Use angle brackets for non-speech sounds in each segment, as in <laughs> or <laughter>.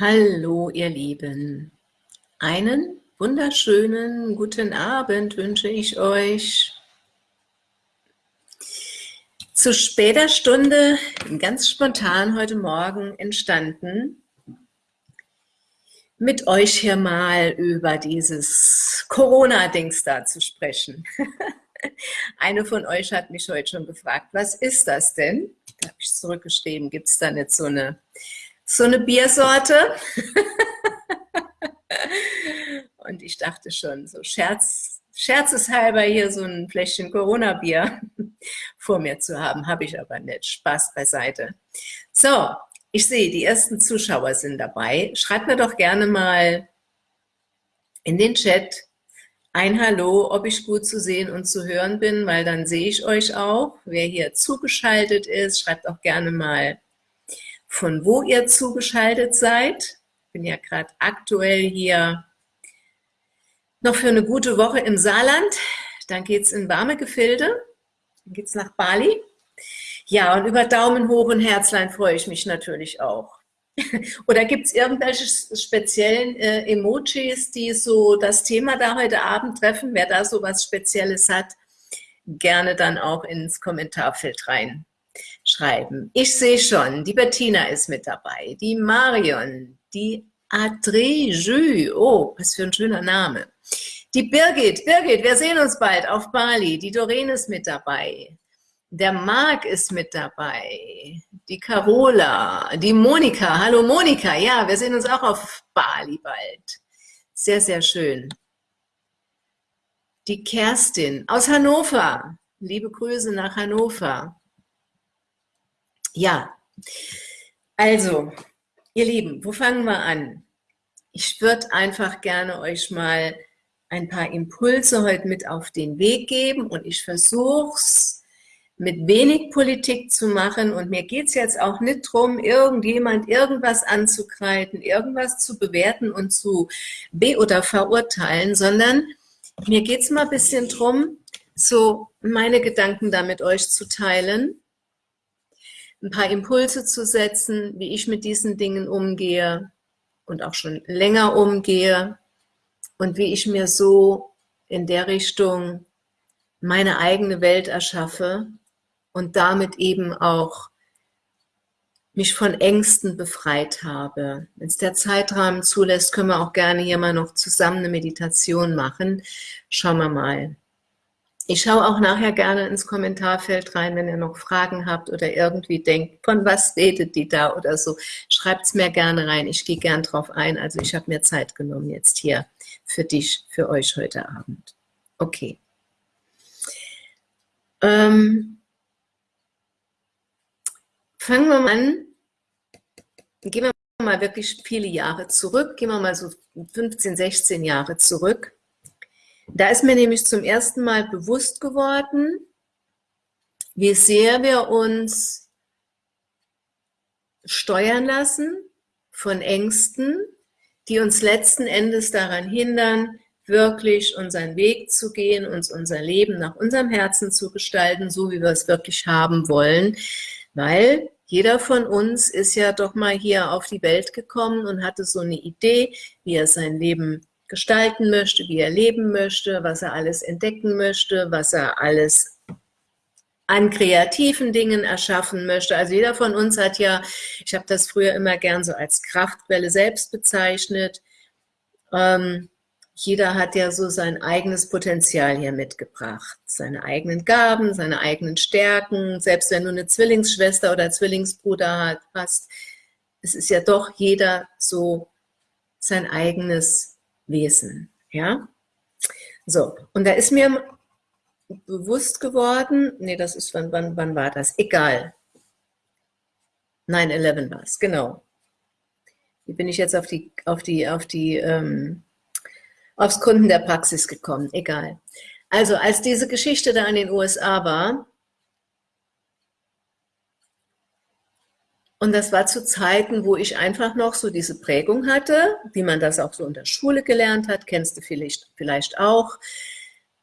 Hallo, ihr Lieben. Einen wunderschönen guten Abend wünsche ich euch. Zu später Stunde, ganz spontan heute Morgen entstanden, mit euch hier mal über dieses Corona-Dings da zu sprechen. <laughs> Eine von euch hat mich heute schon gefragt, was ist das denn? Da habe ich zurückgeschrieben, gibt es da nicht so eine so eine Biersorte. <laughs> Und ich dachte schon, so Scherz, scherzeshalber hier so ein Fläschchen Corona-Bier <laughs> vor mir zu haben, habe ich aber nicht. Spaß beiseite. So, ich sehe, die ersten Zuschauer sind dabei. Schreibt mir doch gerne mal in den Chat ein Hallo, ob ich gut zu sehen und zu hören bin, weil dann sehe ich euch auch. Wer hier zugeschaltet ist, schreibt auch gerne mal von wo ihr zugeschaltet seid. Ich bin ja gerade aktuell hier noch für eine gute Woche im Saarland. Dann geht es in warme Gefilde. Dann geht es nach Bali. Ja, und über Daumen hoch und Herzlein freue ich mich natürlich auch. <laughs> Oder gibt es irgendwelche speziellen äh, Emojis, die so das Thema da heute Abend treffen? Wer da so was Spezielles hat, gerne dann auch ins Kommentarfeld rein schreiben. Ich sehe schon, die Bettina ist mit dabei, die Marion, die Adrejü, oh, was für ein schöner Name. Die Birgit, Birgit, wir sehen uns bald auf Bali. Die Doreen ist mit dabei. Der Marc ist mit dabei. Die Carola, die Monika. Hallo Monika, ja, wir sehen uns auch auf Bali bald. Sehr, sehr schön. Die Kerstin aus Hannover. Liebe Grüße nach Hannover. Ja, also, ihr Lieben, wo fangen wir an? Ich würde einfach gerne euch mal ein paar Impulse heute mit auf den Weg geben und ich versuche es mit wenig Politik zu machen und mir geht es jetzt auch nicht darum, irgendjemand irgendwas anzukreiden, irgendwas zu bewerten und zu be- oder verurteilen, sondern mir geht es mal ein bisschen darum, so meine Gedanken da mit euch zu teilen ein paar Impulse zu setzen, wie ich mit diesen Dingen umgehe und auch schon länger umgehe und wie ich mir so in der Richtung meine eigene Welt erschaffe und damit eben auch mich von Ängsten befreit habe. Wenn es der Zeitrahmen zulässt, können wir auch gerne hier mal noch zusammen eine Meditation machen. Schauen wir mal. Ich schaue auch nachher gerne ins Kommentarfeld rein, wenn ihr noch Fragen habt oder irgendwie denkt, von was redet die da oder so. Schreibt es mir gerne rein, ich gehe gern drauf ein. Also ich habe mir Zeit genommen jetzt hier für dich, für euch heute Abend. Okay. Ähm, fangen wir mal an. Gehen wir mal wirklich viele Jahre zurück. Gehen wir mal so 15, 16 Jahre zurück. Da ist mir nämlich zum ersten Mal bewusst geworden, wie sehr wir uns steuern lassen von Ängsten, die uns letzten Endes daran hindern, wirklich unseren Weg zu gehen, uns unser Leben nach unserem Herzen zu gestalten, so wie wir es wirklich haben wollen, weil jeder von uns ist ja doch mal hier auf die Welt gekommen und hatte so eine Idee, wie er sein Leben gestalten möchte, wie er leben möchte, was er alles entdecken möchte, was er alles an kreativen Dingen erschaffen möchte. Also jeder von uns hat ja, ich habe das früher immer gern so als Kraftquelle selbst bezeichnet, ähm, jeder hat ja so sein eigenes Potenzial hier mitgebracht, seine eigenen Gaben, seine eigenen Stärken, selbst wenn du eine Zwillingsschwester oder Zwillingsbruder hast, es ist ja doch jeder so sein eigenes Wesen. Ja? So, und da ist mir bewusst geworden, nee, das ist, wann, wann, wann war das? Egal. 9-11 war es, genau. Wie bin ich jetzt auf die, auf die, auf die, ähm, aufs Kunden der Praxis gekommen? Egal. Also, als diese Geschichte da in den USA war, Und das war zu Zeiten, wo ich einfach noch so diese Prägung hatte, wie man das auch so in der Schule gelernt hat, kennst du vielleicht, vielleicht auch.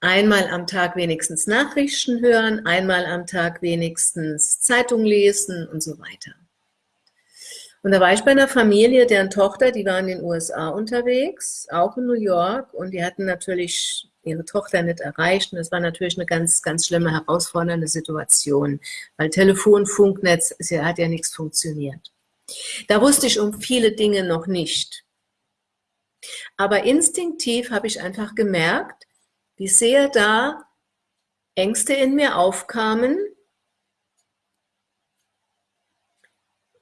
Einmal am Tag wenigstens Nachrichten hören, einmal am Tag wenigstens Zeitung lesen und so weiter. Und da war ich bei einer Familie, deren Tochter, die war in den USA unterwegs, auch in New York, und die hatten natürlich ihre Tochter nicht erreicht. Und das war natürlich eine ganz, ganz schlimme, herausfordernde Situation, weil Telefon, Funknetz, es hat ja nichts funktioniert. Da wusste ich um viele Dinge noch nicht. Aber instinktiv habe ich einfach gemerkt, wie sehr da Ängste in mir aufkamen,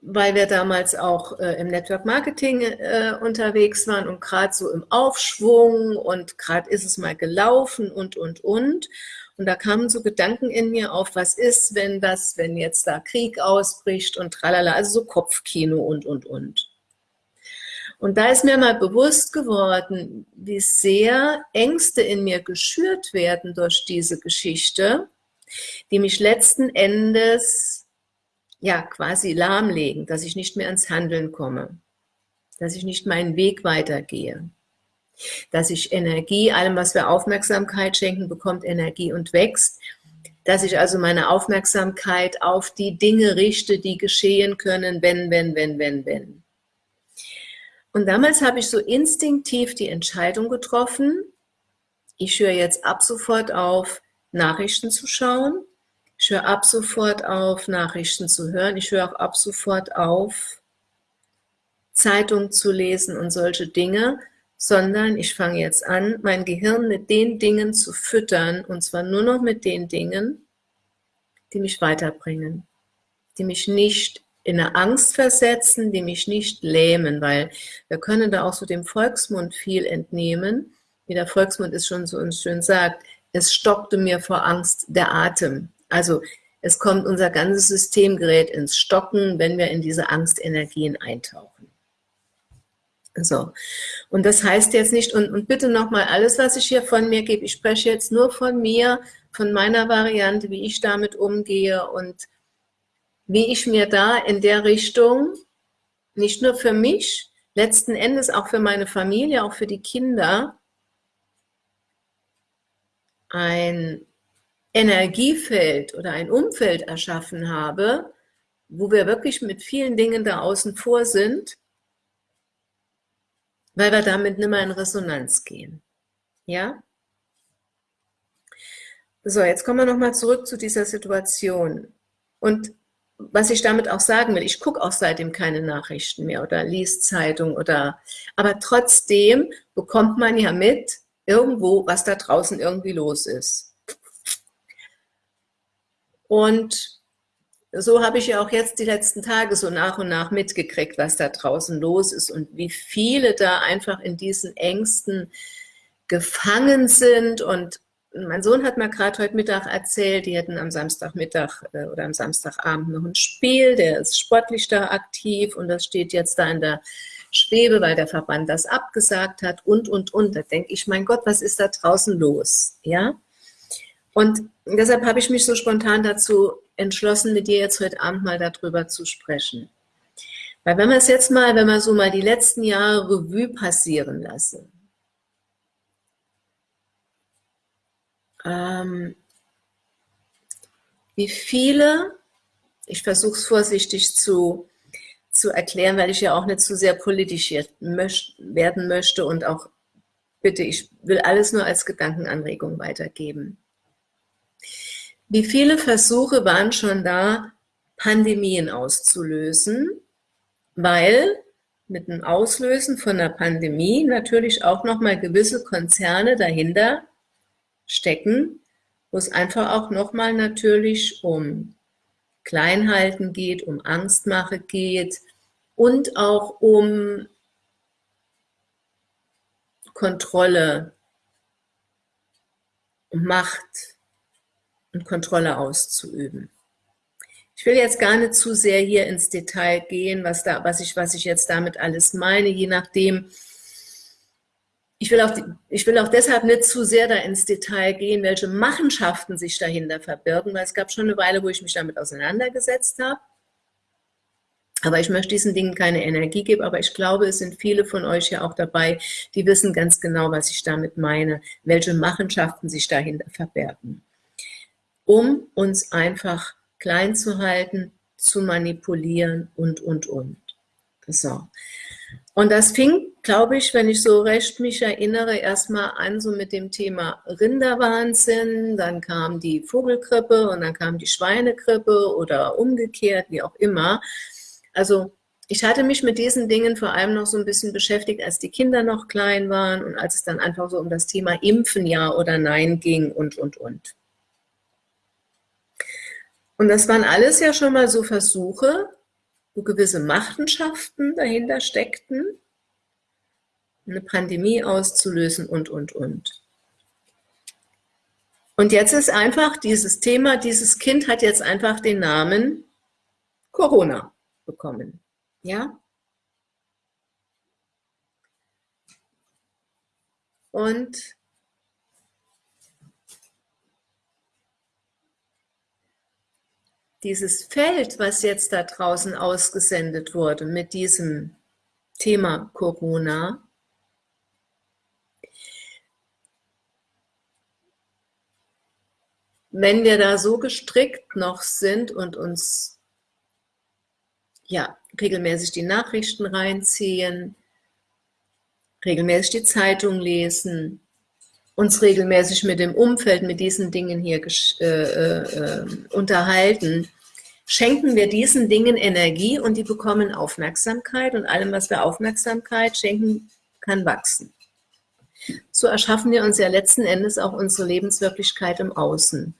weil wir damals auch äh, im Network Marketing äh, unterwegs waren und gerade so im Aufschwung und gerade ist es mal gelaufen und, und, und. Und da kamen so Gedanken in mir auf, was ist, wenn das, wenn jetzt da Krieg ausbricht und tralala, also so Kopfkino und, und, und. Und da ist mir mal bewusst geworden, wie sehr Ängste in mir geschürt werden durch diese Geschichte, die mich letzten Endes ja, quasi lahmlegen, dass ich nicht mehr ans Handeln komme, dass ich nicht meinen Weg weitergehe, dass ich Energie, allem, was wir Aufmerksamkeit schenken, bekommt Energie und wächst, dass ich also meine Aufmerksamkeit auf die Dinge richte, die geschehen können, wenn, wenn, wenn, wenn, wenn. Und damals habe ich so instinktiv die Entscheidung getroffen, ich höre jetzt ab sofort auf, Nachrichten zu schauen, ich höre ab sofort auf, Nachrichten zu hören. Ich höre auch ab sofort auf, Zeitung zu lesen und solche Dinge, sondern ich fange jetzt an, mein Gehirn mit den Dingen zu füttern, und zwar nur noch mit den Dingen, die mich weiterbringen, die mich nicht in eine Angst versetzen, die mich nicht lähmen, weil wir können da auch so dem Volksmund viel entnehmen, wie der Volksmund es schon so uns schön sagt, es stockte mir vor Angst der Atem. Also es kommt unser ganzes Systemgerät ins Stocken, wenn wir in diese Angstenergien eintauchen. So, und das heißt jetzt nicht, und, und bitte nochmal, alles, was ich hier von mir gebe, ich spreche jetzt nur von mir, von meiner Variante, wie ich damit umgehe und wie ich mir da in der Richtung, nicht nur für mich, letzten Endes auch für meine Familie, auch für die Kinder, ein Energiefeld oder ein Umfeld erschaffen habe, wo wir wirklich mit vielen Dingen da außen vor sind, weil wir damit nicht mehr in Resonanz gehen. Ja? So, jetzt kommen wir nochmal zurück zu dieser Situation. Und was ich damit auch sagen will, ich gucke auch seitdem keine Nachrichten mehr oder liest Zeitung oder, aber trotzdem bekommt man ja mit irgendwo, was da draußen irgendwie los ist. Und so habe ich ja auch jetzt die letzten Tage so nach und nach mitgekriegt, was da draußen los ist und wie viele da einfach in diesen Ängsten gefangen sind. Und mein Sohn hat mir gerade heute Mittag erzählt, die hätten am Samstagmittag äh, oder am Samstagabend noch ein Spiel, der ist sportlich da aktiv und das steht jetzt da in der Schwebe, weil der Verband das abgesagt hat und, und, und. Da denke ich, mein Gott, was ist da draußen los? Ja, und deshalb habe ich mich so spontan dazu entschlossen, mit dir jetzt heute Abend mal darüber zu sprechen. Weil wenn wir es jetzt mal, wenn wir so mal die letzten Jahre Revue passieren lassen, ähm, wie viele, ich versuche es vorsichtig zu, zu erklären, weil ich ja auch nicht zu sehr politisch werden möchte und auch, bitte, ich will alles nur als Gedankenanregung weitergeben. Wie viele Versuche waren schon da, Pandemien auszulösen, weil mit dem Auslösen von einer Pandemie natürlich auch nochmal gewisse Konzerne dahinter stecken, wo es einfach auch nochmal natürlich um Kleinhalten geht, um Angstmache geht und auch um Kontrolle, Macht, und Kontrolle auszuüben. Ich will jetzt gar nicht zu sehr hier ins Detail gehen, was, da, was, ich, was ich jetzt damit alles meine, je nachdem. Ich will, auch, ich will auch deshalb nicht zu sehr da ins Detail gehen, welche Machenschaften sich dahinter verbirgen, weil es gab schon eine Weile, wo ich mich damit auseinandergesetzt habe. Aber ich möchte diesen Dingen keine Energie geben, aber ich glaube, es sind viele von euch ja auch dabei, die wissen ganz genau, was ich damit meine, welche Machenschaften sich dahinter verbergen um uns einfach klein zu halten, zu manipulieren und, und, und. So. Und das fing, glaube ich, wenn ich so recht mich erinnere, erstmal an so mit dem Thema Rinderwahnsinn, dann kam die Vogelgrippe und dann kam die Schweinegrippe oder umgekehrt, wie auch immer. Also ich hatte mich mit diesen Dingen vor allem noch so ein bisschen beschäftigt, als die Kinder noch klein waren und als es dann einfach so um das Thema Impfen ja oder nein ging und, und, und. Und das waren alles ja schon mal so Versuche, wo gewisse Machenschaften dahinter steckten, eine Pandemie auszulösen und, und, und. Und jetzt ist einfach dieses Thema, dieses Kind hat jetzt einfach den Namen Corona bekommen. Ja? Und dieses Feld, was jetzt da draußen ausgesendet wurde mit diesem Thema Corona, wenn wir da so gestrickt noch sind und uns ja, regelmäßig die Nachrichten reinziehen, regelmäßig die Zeitung lesen, uns regelmäßig mit dem Umfeld, mit diesen Dingen hier äh, äh, unterhalten, schenken wir diesen Dingen Energie und die bekommen Aufmerksamkeit und allem, was wir Aufmerksamkeit schenken, kann wachsen. So erschaffen wir uns ja letzten Endes auch unsere Lebenswirklichkeit im Außen.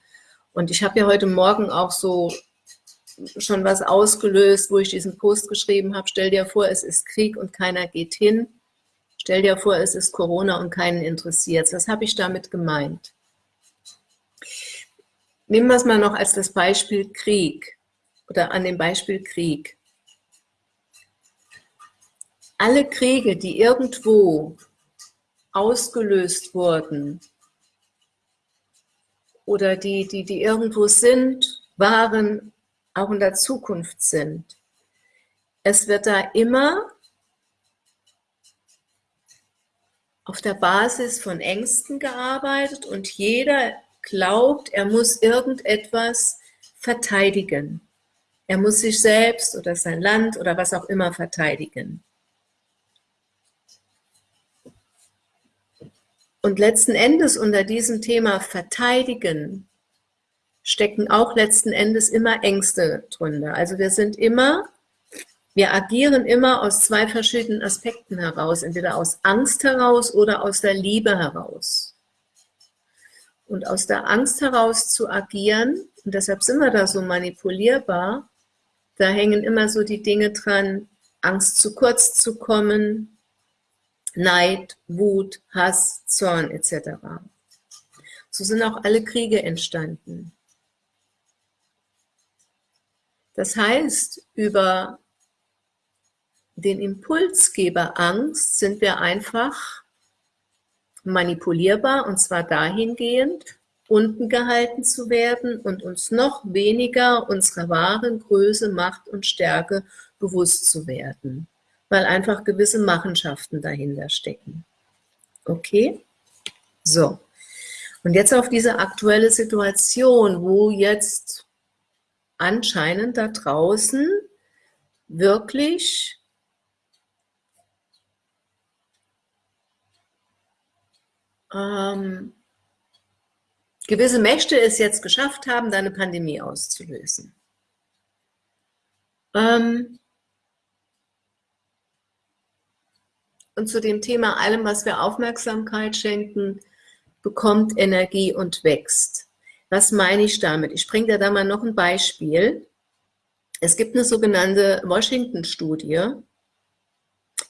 Und ich habe ja heute Morgen auch so schon was ausgelöst, wo ich diesen Post geschrieben habe, stell dir vor, es ist Krieg und keiner geht hin. Stell dir vor, es ist Corona und keinen interessiert. Was habe ich damit gemeint? Nehmen wir es mal noch als das Beispiel Krieg oder an dem Beispiel Krieg. Alle Kriege, die irgendwo ausgelöst wurden oder die, die, die irgendwo sind, waren, auch in der Zukunft sind. Es wird da immer auf der Basis von Ängsten gearbeitet und jeder glaubt, er muss irgendetwas verteidigen. Er muss sich selbst oder sein Land oder was auch immer verteidigen. Und letzten Endes unter diesem Thema verteidigen stecken auch letzten Endes immer Ängste drunter. Also wir sind immer wir agieren immer aus zwei verschiedenen Aspekten heraus, entweder aus Angst heraus oder aus der Liebe heraus. Und aus der Angst heraus zu agieren, und deshalb sind wir da so manipulierbar, da hängen immer so die Dinge dran, Angst zu kurz zu kommen, Neid, Wut, Hass, Zorn etc. So sind auch alle Kriege entstanden. Das heißt, über den Impulsgeber Angst sind wir einfach manipulierbar und zwar dahingehend, unten gehalten zu werden und uns noch weniger unserer wahren Größe, Macht und Stärke bewusst zu werden, weil einfach gewisse Machenschaften dahinter stecken. Okay? So. Und jetzt auf diese aktuelle Situation, wo jetzt anscheinend da draußen wirklich ähm, gewisse Mächte es jetzt geschafft haben, da eine Pandemie auszulösen. Ähm, und zu dem Thema, allem, was wir Aufmerksamkeit schenken, bekommt Energie und wächst. Was meine ich damit? Ich bringe dir da mal noch ein Beispiel. Es gibt eine sogenannte Washington-Studie,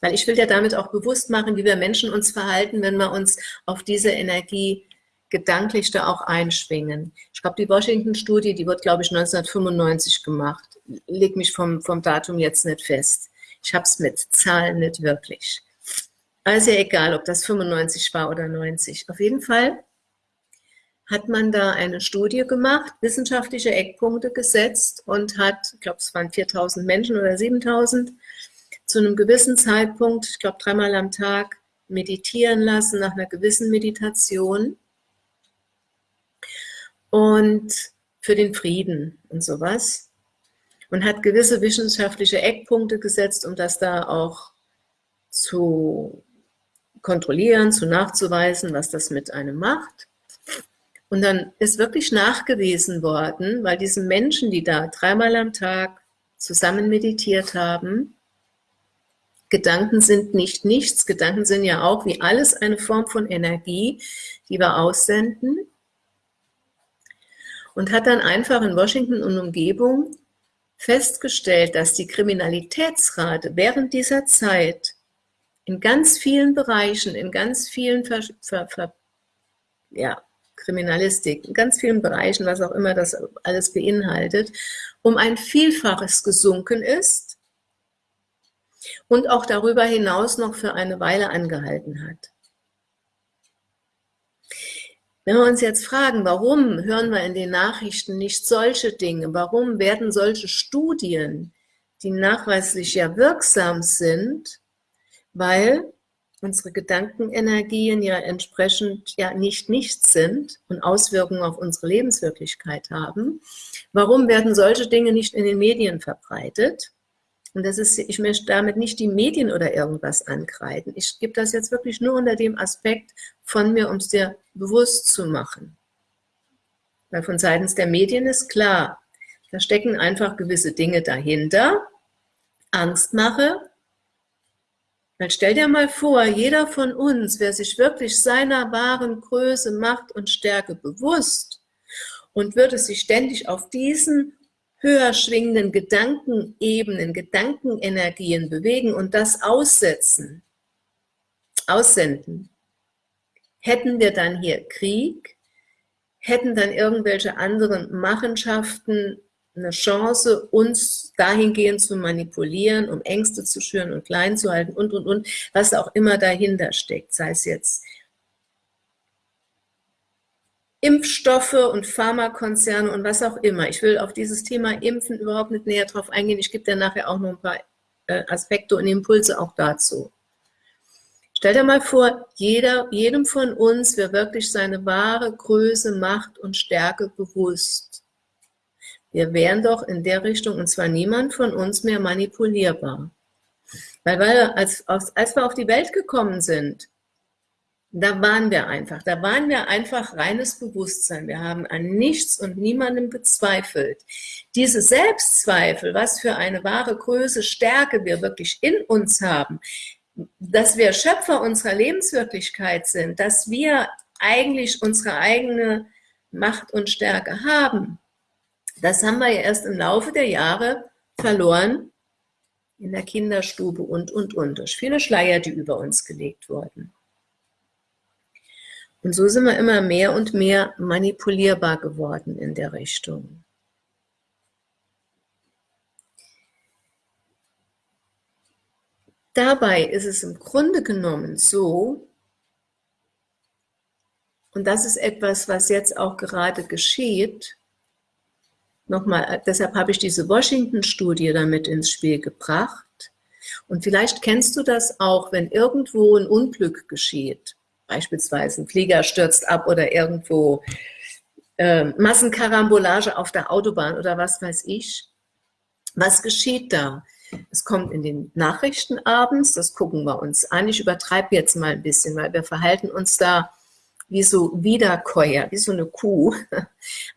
weil ich will dir damit auch bewusst machen, wie wir Menschen uns verhalten, wenn wir uns auf diese Energie gedanklich da auch einschwingen. Ich glaube, die Washington-Studie, die wird, glaube ich, 1995 gemacht. Leg mich vom, vom Datum jetzt nicht fest. Ich habe es mit Zahlen nicht wirklich. Also egal, ob das 95 war oder 90. Auf jeden Fall hat man da eine Studie gemacht, wissenschaftliche Eckpunkte gesetzt und hat, ich glaube, es waren 4000 Menschen oder 7000, zu einem gewissen Zeitpunkt, ich glaube dreimal am Tag, meditieren lassen nach einer gewissen Meditation und für den Frieden und sowas. und hat gewisse wissenschaftliche Eckpunkte gesetzt, um das da auch zu kontrollieren, zu nachzuweisen, was das mit einem macht. Und dann ist wirklich nachgewiesen worden, weil diese Menschen, die da dreimal am Tag zusammen meditiert haben, Gedanken sind nicht nichts, Gedanken sind ja auch wie alles eine Form von Energie, die wir aussenden. Und hat dann einfach in Washington und Umgebung festgestellt, dass die Kriminalitätsrate während dieser Zeit in ganz vielen Bereichen, in ganz vielen Ver, Ver, Ver, ja, Kriminalistik, in ganz vielen Bereichen, was auch immer das alles beinhaltet, um ein Vielfaches gesunken ist und auch darüber hinaus noch für eine Weile angehalten hat. Wenn wir uns jetzt fragen, warum hören wir in den Nachrichten nicht solche Dinge, warum werden solche Studien, die nachweislich ja wirksam sind, weil unsere Gedankenenergien ja entsprechend ja nicht nichts sind und Auswirkungen auf unsere Lebenswirklichkeit haben. Warum werden solche Dinge nicht in den Medien verbreitet? Und das ist, ich möchte damit nicht die Medien oder irgendwas ankreiden. Ich gebe das jetzt wirklich nur unter dem Aspekt von mir, um es dir bewusst zu machen. Weil von seitens der Medien ist klar, da stecken einfach gewisse Dinge dahinter. Angstmache, weil stell dir mal vor, jeder von uns, wer sich wirklich seiner wahren Größe, Macht und Stärke bewusst und würde sich ständig auf diesen höher schwingenden Gedankenebenen, Gedankenenergien bewegen und das aussetzen, aussenden, hätten wir dann hier Krieg, hätten dann irgendwelche anderen Machenschaften eine Chance, uns dahingehend zu manipulieren, um Ängste zu schüren und klein zu halten und, und, und, was auch immer dahinter steckt, sei es jetzt Impfstoffe und Pharmakonzerne und was auch immer. Ich will auf dieses Thema Impfen überhaupt nicht näher drauf eingehen. Ich gebe dir nachher auch noch ein paar äh, Aspekte und Impulse auch dazu. Stell dir mal vor, jeder, jedem von uns wäre wirklich seine wahre Größe, Macht und Stärke bewusst. Wir wären doch in der Richtung, und zwar niemand von uns mehr manipulierbar. Weil, weil als, als wir auf die Welt gekommen sind, da waren wir einfach, da waren wir einfach reines Bewusstsein. Wir haben an nichts und niemandem gezweifelt. Diese Selbstzweifel, was für eine wahre Größe, Stärke wir wirklich in uns haben, dass wir Schöpfer unserer Lebenswirklichkeit sind, dass wir eigentlich unsere eigene Macht und Stärke haben, das haben wir ja erst im Laufe der Jahre verloren in der Kinderstube und, und, und, durch viele Schleier, die über uns gelegt wurden. Und so sind wir immer mehr und mehr manipulierbar geworden in der Richtung. Dabei ist es im Grunde genommen so, und das ist etwas, was jetzt auch gerade geschieht, nochmal, deshalb habe ich diese Washington-Studie damit ins Spiel gebracht. Und vielleicht kennst du das auch, wenn irgendwo ein Unglück geschieht, beispielsweise ein Flieger stürzt ab oder irgendwo äh, Massenkarambolage auf der Autobahn oder was weiß ich. Was geschieht da? Es kommt in den Nachrichten abends, das gucken wir uns an. Ich übertreibe jetzt mal ein bisschen, weil wir verhalten uns da wie so Wiederkäuer, wie so eine Kuh. <laughs>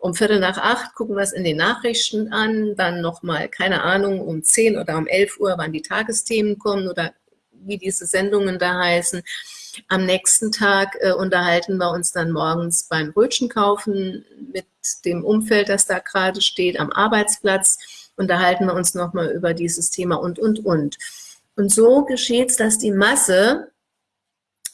Um Viertel nach acht gucken wir es in den Nachrichten an, dann nochmal, keine Ahnung, um zehn oder um elf Uhr, wann die Tagesthemen kommen oder wie diese Sendungen da heißen. Am nächsten Tag äh, unterhalten wir uns dann morgens beim Brötchen kaufen mit dem Umfeld, das da gerade steht, am Arbeitsplatz, unterhalten wir uns nochmal über dieses Thema und, und, und. Und so geschieht es, dass die Masse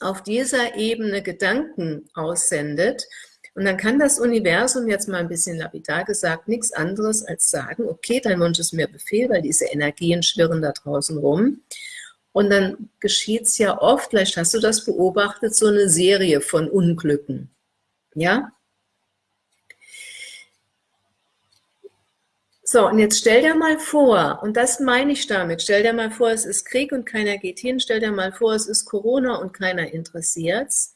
auf dieser Ebene Gedanken aussendet. Und dann kann das Universum, jetzt mal ein bisschen lapidar gesagt, nichts anderes als sagen, okay, dein Wunsch ist mir Befehl, weil diese Energien schwirren da draußen rum. Und dann geschieht es ja oft, vielleicht hast du das beobachtet, so eine Serie von Unglücken. Ja? So, und jetzt stell dir mal vor, und das meine ich damit, stell dir mal vor, es ist Krieg und keiner geht hin, stell dir mal vor, es ist Corona und keiner interessiert es.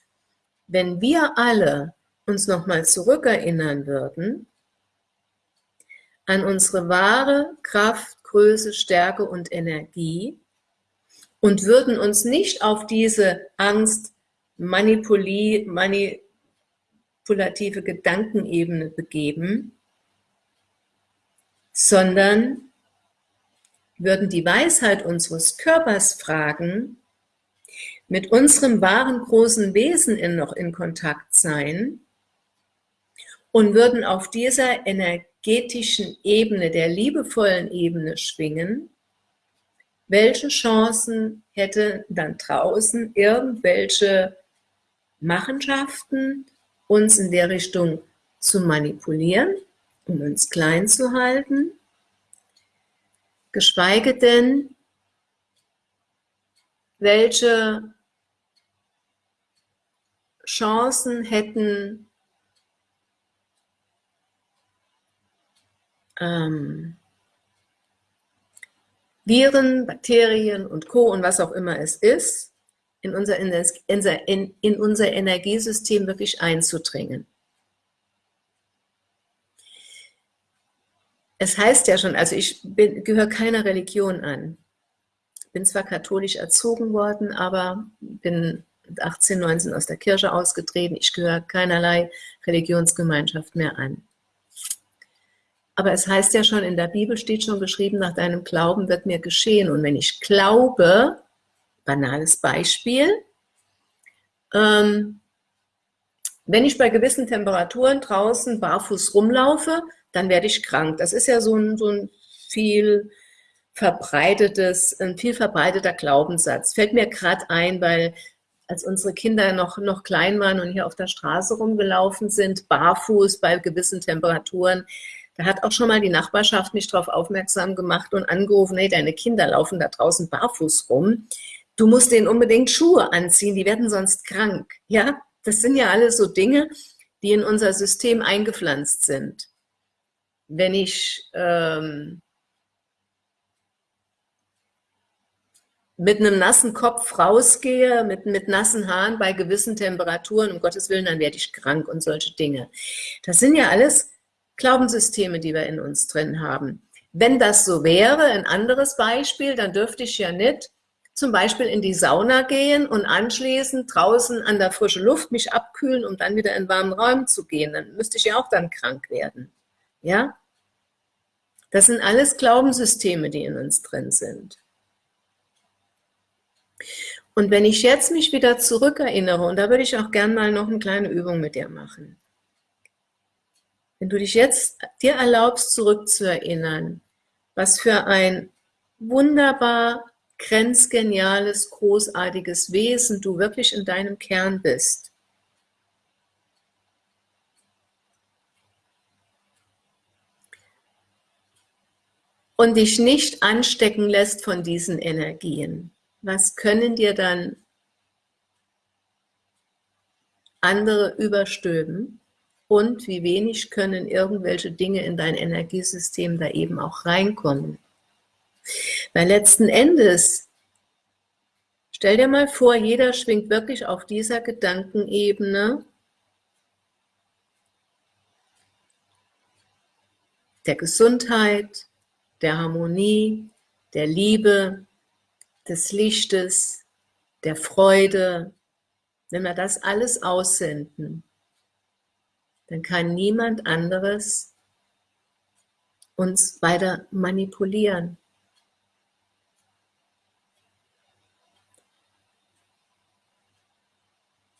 Wenn wir alle uns nochmal zurückerinnern würden an unsere wahre Kraft, Größe, Stärke und Energie und würden uns nicht auf diese Angst, manipuli manipulative Gedankenebene begeben, sondern würden die Weisheit unseres Körpers fragen, mit unserem wahren großen Wesen in noch in Kontakt sein und würden auf dieser energetischen Ebene, der liebevollen Ebene schwingen, welche Chancen hätte dann draußen irgendwelche Machenschaften, uns in der Richtung zu manipulieren, um uns klein zu halten, geschweige denn, welche Chancen hätten ähm, Viren, Bakterien und Co. und was auch immer es ist, in unser, in, in unser Energiesystem wirklich einzudringen. Es heißt ja schon, also ich gehöre keiner Religion an. Bin zwar katholisch erzogen worden, aber bin mit 18, 19 aus der Kirche ausgetreten. Ich gehöre keinerlei Religionsgemeinschaft mehr an. Aber es heißt ja schon, in der Bibel steht schon geschrieben, nach deinem Glauben wird mir geschehen. Und wenn ich glaube, banales Beispiel, ähm, wenn ich bei gewissen Temperaturen draußen barfuß rumlaufe, dann werde ich krank. Das ist ja so ein, so ein viel verbreitetes, ein viel verbreiteter Glaubenssatz. Fällt mir gerade ein, weil als unsere Kinder noch, noch klein waren und hier auf der Straße rumgelaufen sind, barfuß bei gewissen Temperaturen, da hat auch schon mal die Nachbarschaft mich darauf aufmerksam gemacht und angerufen, hey, deine Kinder laufen da draußen barfuß rum. Du musst denen unbedingt Schuhe anziehen, die werden sonst krank. Ja, das sind ja alles so Dinge, die in unser System eingepflanzt sind. Wenn ich ähm, mit einem nassen Kopf rausgehe, mit, mit nassen Haaren bei gewissen Temperaturen, um Gottes Willen, dann werde ich krank und solche Dinge. Das sind ja alles Glaubenssysteme, die wir in uns drin haben. Wenn das so wäre, ein anderes Beispiel, dann dürfte ich ja nicht zum Beispiel in die Sauna gehen und anschließend draußen an der frischen Luft mich abkühlen, um dann wieder in warmen Raum zu gehen. Dann müsste ich ja auch dann krank werden. Ja? Das sind alles Glaubenssysteme, die in uns drin sind. Und wenn ich jetzt mich wieder zurückerinnere, und da würde ich auch gern mal noch eine kleine Übung mit dir machen. Wenn du dich jetzt dir erlaubst, zurückzuerinnern, was für ein wunderbar grenzgeniales, großartiges Wesen du wirklich in deinem Kern bist. Und dich nicht anstecken lässt von diesen Energien. Was können dir dann andere überstülpen? Und wie wenig können irgendwelche Dinge in dein Energiesystem da eben auch reinkommen. Weil letzten Endes, stell dir mal vor, jeder schwingt wirklich auf dieser Gedankenebene der Gesundheit, der Harmonie, der Liebe, des Lichtes, der Freude, wenn wir das alles aussenden, dann kann niemand anderes uns weiter manipulieren.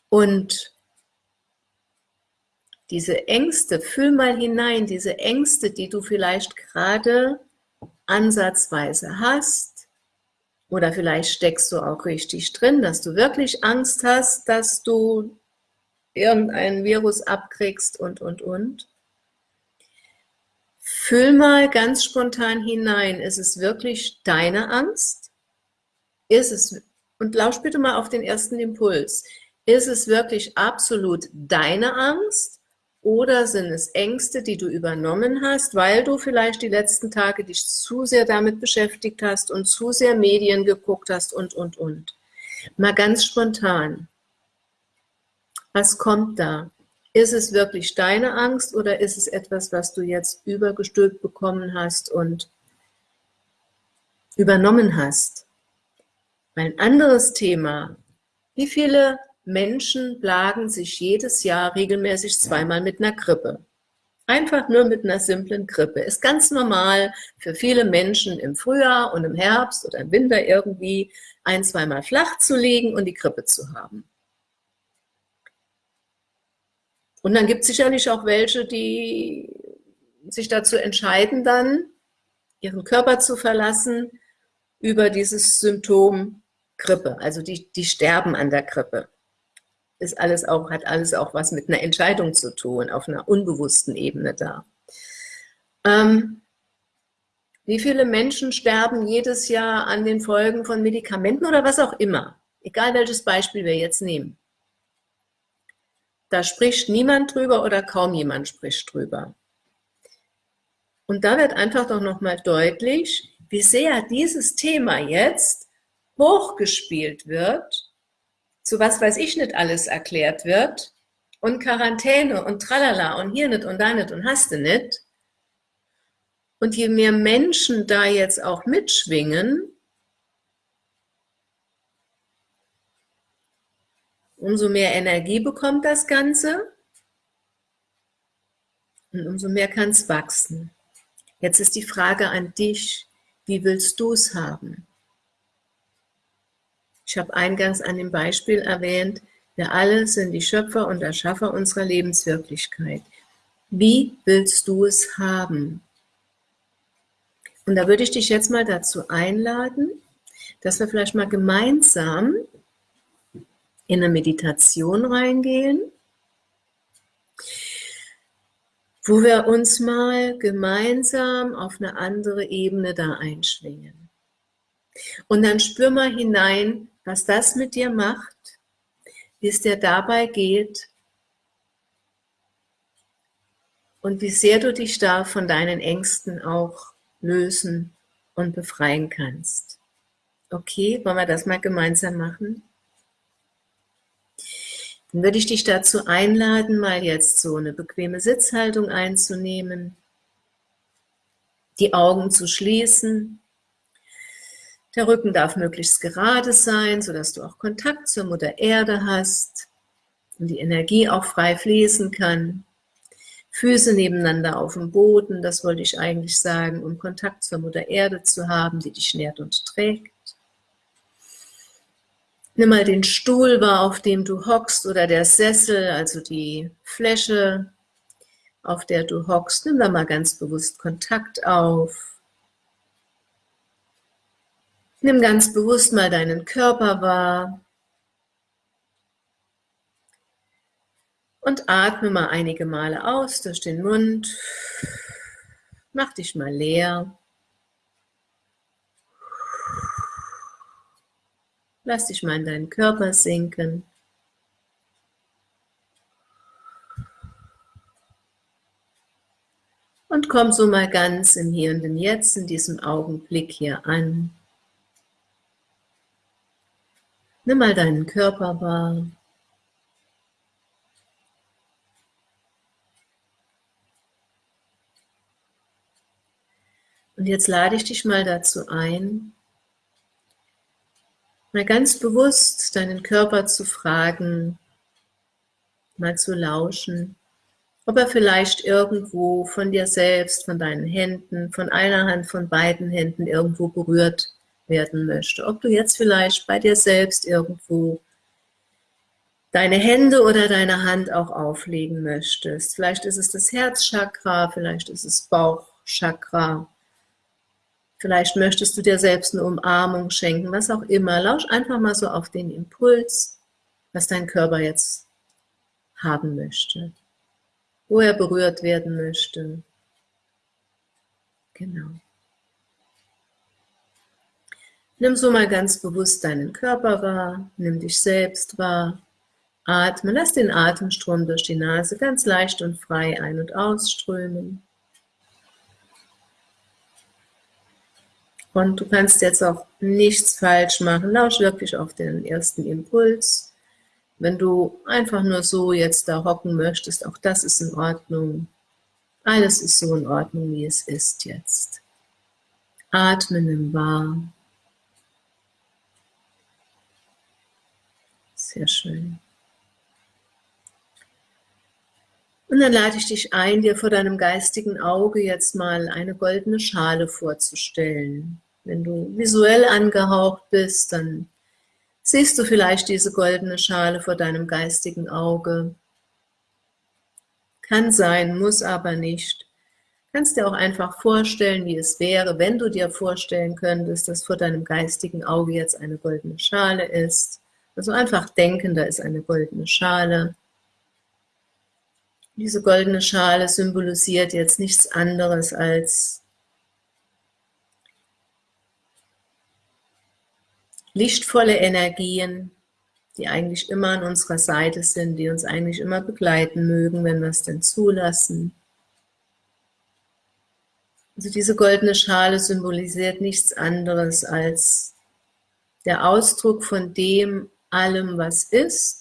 Und diese Ängste, fühl mal hinein, diese Ängste, die du vielleicht gerade ansatzweise hast, oder vielleicht steckst du auch richtig drin, dass du wirklich Angst hast, dass du irgendein Virus abkriegst und, und, und. Fühl mal ganz spontan hinein, ist es wirklich deine Angst? Ist es, und lausch bitte mal auf den ersten Impuls, ist es wirklich absolut deine Angst oder sind es Ängste, die du übernommen hast, weil du vielleicht die letzten Tage dich zu sehr damit beschäftigt hast und zu sehr Medien geguckt hast und, und, und. Mal ganz spontan. Was kommt da? Ist es wirklich deine Angst oder ist es etwas, was du jetzt übergestülpt bekommen hast und übernommen hast? Ein anderes Thema. Wie viele Menschen plagen sich jedes Jahr regelmäßig zweimal mit einer Grippe? Einfach nur mit einer simplen Grippe. Ist ganz normal für viele Menschen im Frühjahr und im Herbst oder im Winter irgendwie ein, zweimal flach zu liegen und die Grippe zu haben. Und dann gibt es sicherlich auch welche, die sich dazu entscheiden dann, ihren Körper zu verlassen über dieses Symptom Grippe. Also die, die sterben an der Grippe. Ist alles auch, hat alles auch was mit einer Entscheidung zu tun, auf einer unbewussten Ebene da. Ähm, wie viele Menschen sterben jedes Jahr an den Folgen von Medikamenten oder was auch immer? Egal welches Beispiel wir jetzt nehmen. Da spricht niemand drüber oder kaum jemand spricht drüber. Und da wird einfach doch nochmal deutlich, wie sehr dieses Thema jetzt hochgespielt wird, zu was weiß ich nicht alles erklärt wird, und Quarantäne und tralala und hier nicht und da nicht und hast du nicht. Und je mehr Menschen da jetzt auch mitschwingen, umso mehr Energie bekommt das Ganze und umso mehr kann es wachsen. Jetzt ist die Frage an dich, wie willst du es haben? Ich habe eingangs an dem Beispiel erwähnt, wir alle sind die Schöpfer und Erschaffer unserer Lebenswirklichkeit. Wie willst du es haben? Und da würde ich dich jetzt mal dazu einladen, dass wir vielleicht mal gemeinsam in eine Meditation reingehen, wo wir uns mal gemeinsam auf eine andere Ebene da einschwingen. Und dann spür mal hinein, was das mit dir macht, wie es dir dabei geht und wie sehr du dich da von deinen Ängsten auch lösen und befreien kannst. Okay, wollen wir das mal gemeinsam machen? Dann würde ich dich dazu einladen, mal jetzt so eine bequeme Sitzhaltung einzunehmen, die Augen zu schließen. Der Rücken darf möglichst gerade sein, sodass du auch Kontakt zur Mutter Erde hast und die Energie auch frei fließen kann. Füße nebeneinander auf dem Boden, das wollte ich eigentlich sagen, um Kontakt zur Mutter Erde zu haben, die dich nährt und trägt. Nimm mal den Stuhl wahr, auf dem du hockst oder der Sessel, also die Fläche, auf der du hockst. Nimm da mal ganz bewusst Kontakt auf. Nimm ganz bewusst mal deinen Körper wahr. Und atme mal einige Male aus durch den Mund. Mach dich mal leer. Lass dich mal in deinen Körper sinken. Und komm so mal ganz im Hier und im Jetzt, in diesem Augenblick hier an. Nimm mal deinen Körper wahr. Und jetzt lade ich dich mal dazu ein, mal ganz bewusst deinen Körper zu fragen, mal zu lauschen, ob er vielleicht irgendwo von dir selbst, von deinen Händen, von einer Hand, von beiden Händen irgendwo berührt werden möchte. Ob du jetzt vielleicht bei dir selbst irgendwo deine Hände oder deine Hand auch auflegen möchtest. Vielleicht ist es das Herzchakra, vielleicht ist es Bauchchakra, Vielleicht möchtest du dir selbst eine Umarmung schenken, was auch immer. Lausch einfach mal so auf den Impuls, was dein Körper jetzt haben möchte, wo er berührt werden möchte. Genau. Nimm so mal ganz bewusst deinen Körper wahr, nimm dich selbst wahr, atme, lass den Atemstrom durch die Nase ganz leicht und frei ein- und ausströmen. Und du kannst jetzt auch nichts falsch machen. Lausch wirklich auf den ersten Impuls. Wenn du einfach nur so jetzt da hocken möchtest, auch das ist in Ordnung. Alles ist so in Ordnung, wie es ist jetzt. Atmen im Wahr. Sehr schön. Und dann lade ich dich ein, dir vor deinem geistigen Auge jetzt mal eine goldene Schale vorzustellen. Wenn du visuell angehaucht bist, dann siehst du vielleicht diese goldene Schale vor deinem geistigen Auge. Kann sein, muss aber nicht. Kannst dir auch einfach vorstellen, wie es wäre, wenn du dir vorstellen könntest, dass vor deinem geistigen Auge jetzt eine goldene Schale ist. Also einfach denken, da ist eine goldene Schale. Diese goldene Schale symbolisiert jetzt nichts anderes als lichtvolle Energien, die eigentlich immer an unserer Seite sind, die uns eigentlich immer begleiten mögen, wenn wir es denn zulassen. Also diese goldene Schale symbolisiert nichts anderes als der Ausdruck von dem allem, was ist,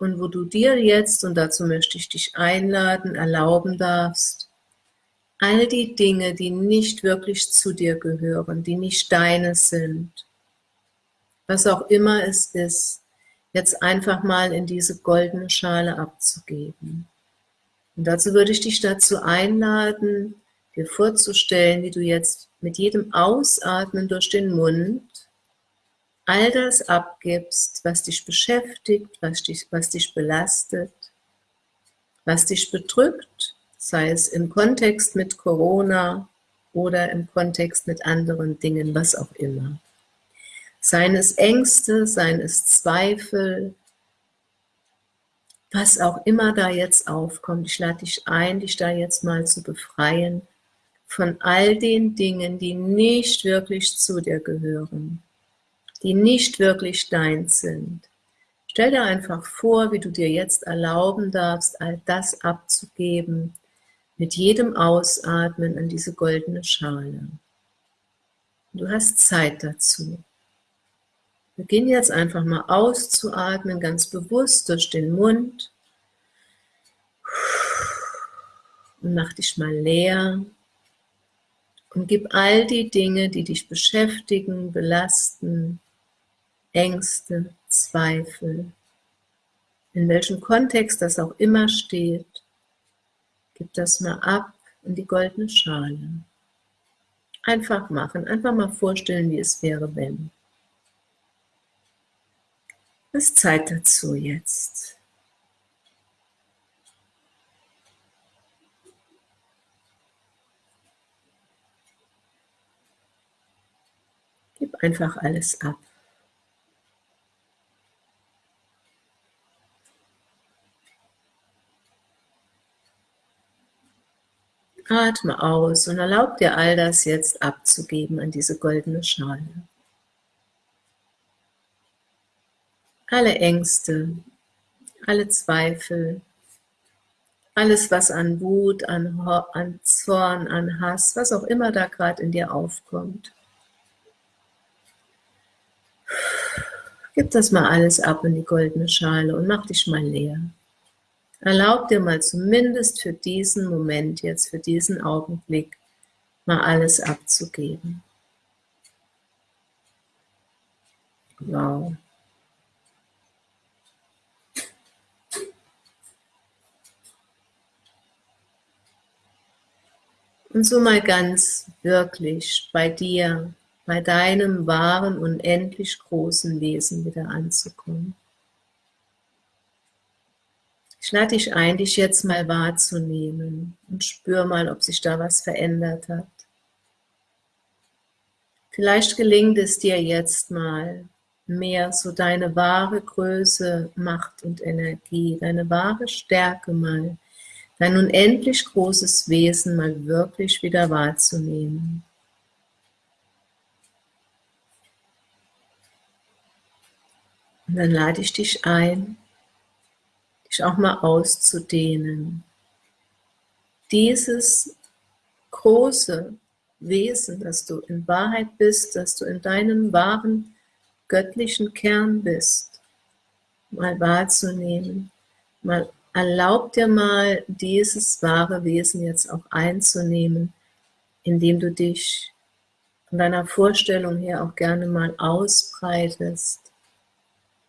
und wo du dir jetzt, und dazu möchte ich dich einladen, erlauben darfst, all die Dinge, die nicht wirklich zu dir gehören, die nicht deine sind, was auch immer es ist, jetzt einfach mal in diese goldene Schale abzugeben. Und dazu würde ich dich dazu einladen, dir vorzustellen, wie du jetzt mit jedem Ausatmen durch den Mund all das abgibst, was dich beschäftigt, was dich, was dich belastet, was dich bedrückt, sei es im Kontext mit Corona oder im Kontext mit anderen Dingen, was auch immer. Seien es Ängste, seien es Zweifel, was auch immer da jetzt aufkommt. Ich lade dich ein, dich da jetzt mal zu befreien von all den Dingen, die nicht wirklich zu dir gehören die nicht wirklich deins sind. Stell dir einfach vor, wie du dir jetzt erlauben darfst, all das abzugeben, mit jedem Ausatmen an diese goldene Schale. Du hast Zeit dazu. Beginn jetzt einfach mal auszuatmen, ganz bewusst durch den Mund. Und mach dich mal leer. Und gib all die Dinge, die dich beschäftigen, belasten, Ängste, Zweifel, in welchem Kontext das auch immer steht, gib das mal ab in die goldene Schale. Einfach machen, einfach mal vorstellen, wie es wäre, wenn. Es ist Zeit dazu jetzt. Gib einfach alles ab. Atme aus und erlaub dir all das jetzt abzugeben an diese goldene Schale. Alle Ängste, alle Zweifel, alles was an Wut, an, an Zorn, an Hass, was auch immer da gerade in dir aufkommt. Gib das mal alles ab in die goldene Schale und mach dich mal leer. Erlaub dir mal zumindest für diesen Moment jetzt, für diesen Augenblick, mal alles abzugeben. Wow. Und so mal ganz wirklich bei dir, bei deinem wahren, unendlich großen Wesen wieder anzukommen. Ich lade dich ein, dich jetzt mal wahrzunehmen und spür mal, ob sich da was verändert hat. Vielleicht gelingt es dir jetzt mal mehr so deine wahre Größe, Macht und Energie, deine wahre Stärke mal, dein unendlich großes Wesen mal wirklich wieder wahrzunehmen. Und dann lade ich dich ein, dich auch mal auszudehnen. Dieses große Wesen, dass du in Wahrheit bist, dass du in deinem wahren göttlichen Kern bist, mal wahrzunehmen. Mal erlaub dir mal, dieses wahre Wesen jetzt auch einzunehmen, indem du dich von deiner Vorstellung her auch gerne mal ausbreitest.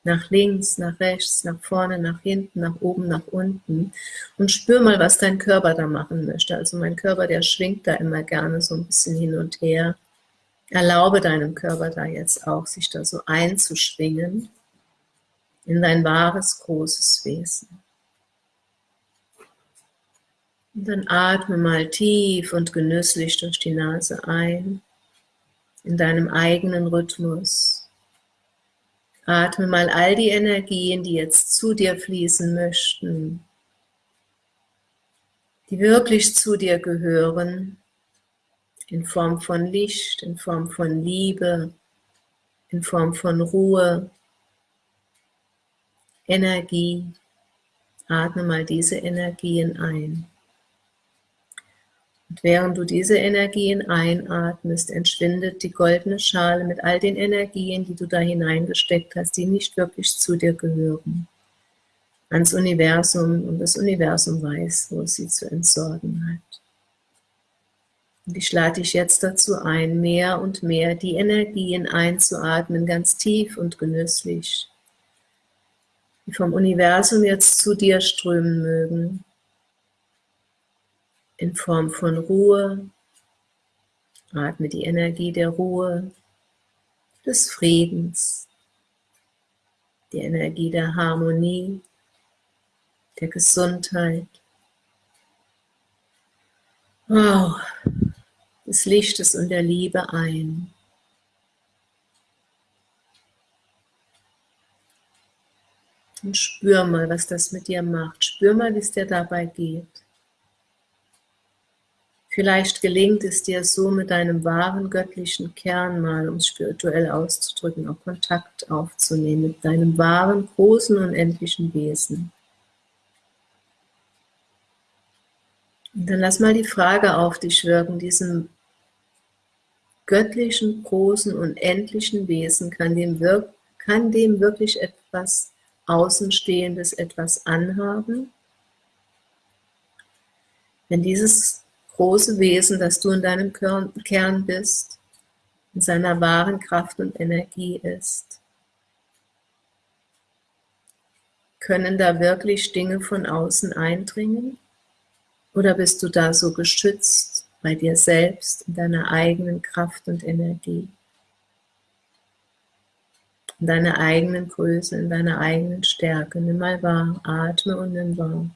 Nach links, nach rechts, nach vorne, nach hinten, nach oben, nach unten. Und spür mal, was dein Körper da machen möchte. Also mein Körper, der schwingt da immer gerne so ein bisschen hin und her. Erlaube deinem Körper da jetzt auch, sich da so einzuschwingen in dein wahres, großes Wesen. Und dann atme mal tief und genüsslich durch die Nase ein, in deinem eigenen Rhythmus. Atme mal all die Energien, die jetzt zu dir fließen möchten, die wirklich zu dir gehören, in Form von Licht, in Form von Liebe, in Form von Ruhe, Energie. Atme mal diese Energien ein. Und während du diese Energien einatmest, entschwindet die goldene Schale mit all den Energien, die du da hineingesteckt hast, die nicht wirklich zu dir gehören, ans Universum und das Universum weiß, wo es sie zu entsorgen hat. Und ich lade dich jetzt dazu ein, mehr und mehr die Energien einzuatmen, ganz tief und genüsslich die vom Universum jetzt zu dir strömen mögen, in Form von Ruhe. Atme die Energie der Ruhe, des Friedens, die Energie der Harmonie, der Gesundheit, wow, des Lichtes und der Liebe ein. Und spür mal, was das mit dir macht. Spür mal, wie es dir dabei geht. Vielleicht gelingt es dir so mit deinem wahren göttlichen Kern mal, um es spirituell auszudrücken, auch Kontakt aufzunehmen mit deinem wahren, großen, unendlichen Wesen. Und dann lass mal die Frage auf dich wirken, diesem göttlichen, großen, unendlichen Wesen, kann dem, wirk kann dem wirklich etwas Außenstehendes etwas anhaben. Wenn dieses große Wesen, das du in deinem Kern bist, in seiner wahren Kraft und Energie ist, können da wirklich Dinge von außen eindringen? Oder bist du da so geschützt bei dir selbst, in deiner eigenen Kraft und Energie? in deiner eigenen Größe, in deiner eigenen Stärke. Nimm mal wahr, atme und nimm wahr.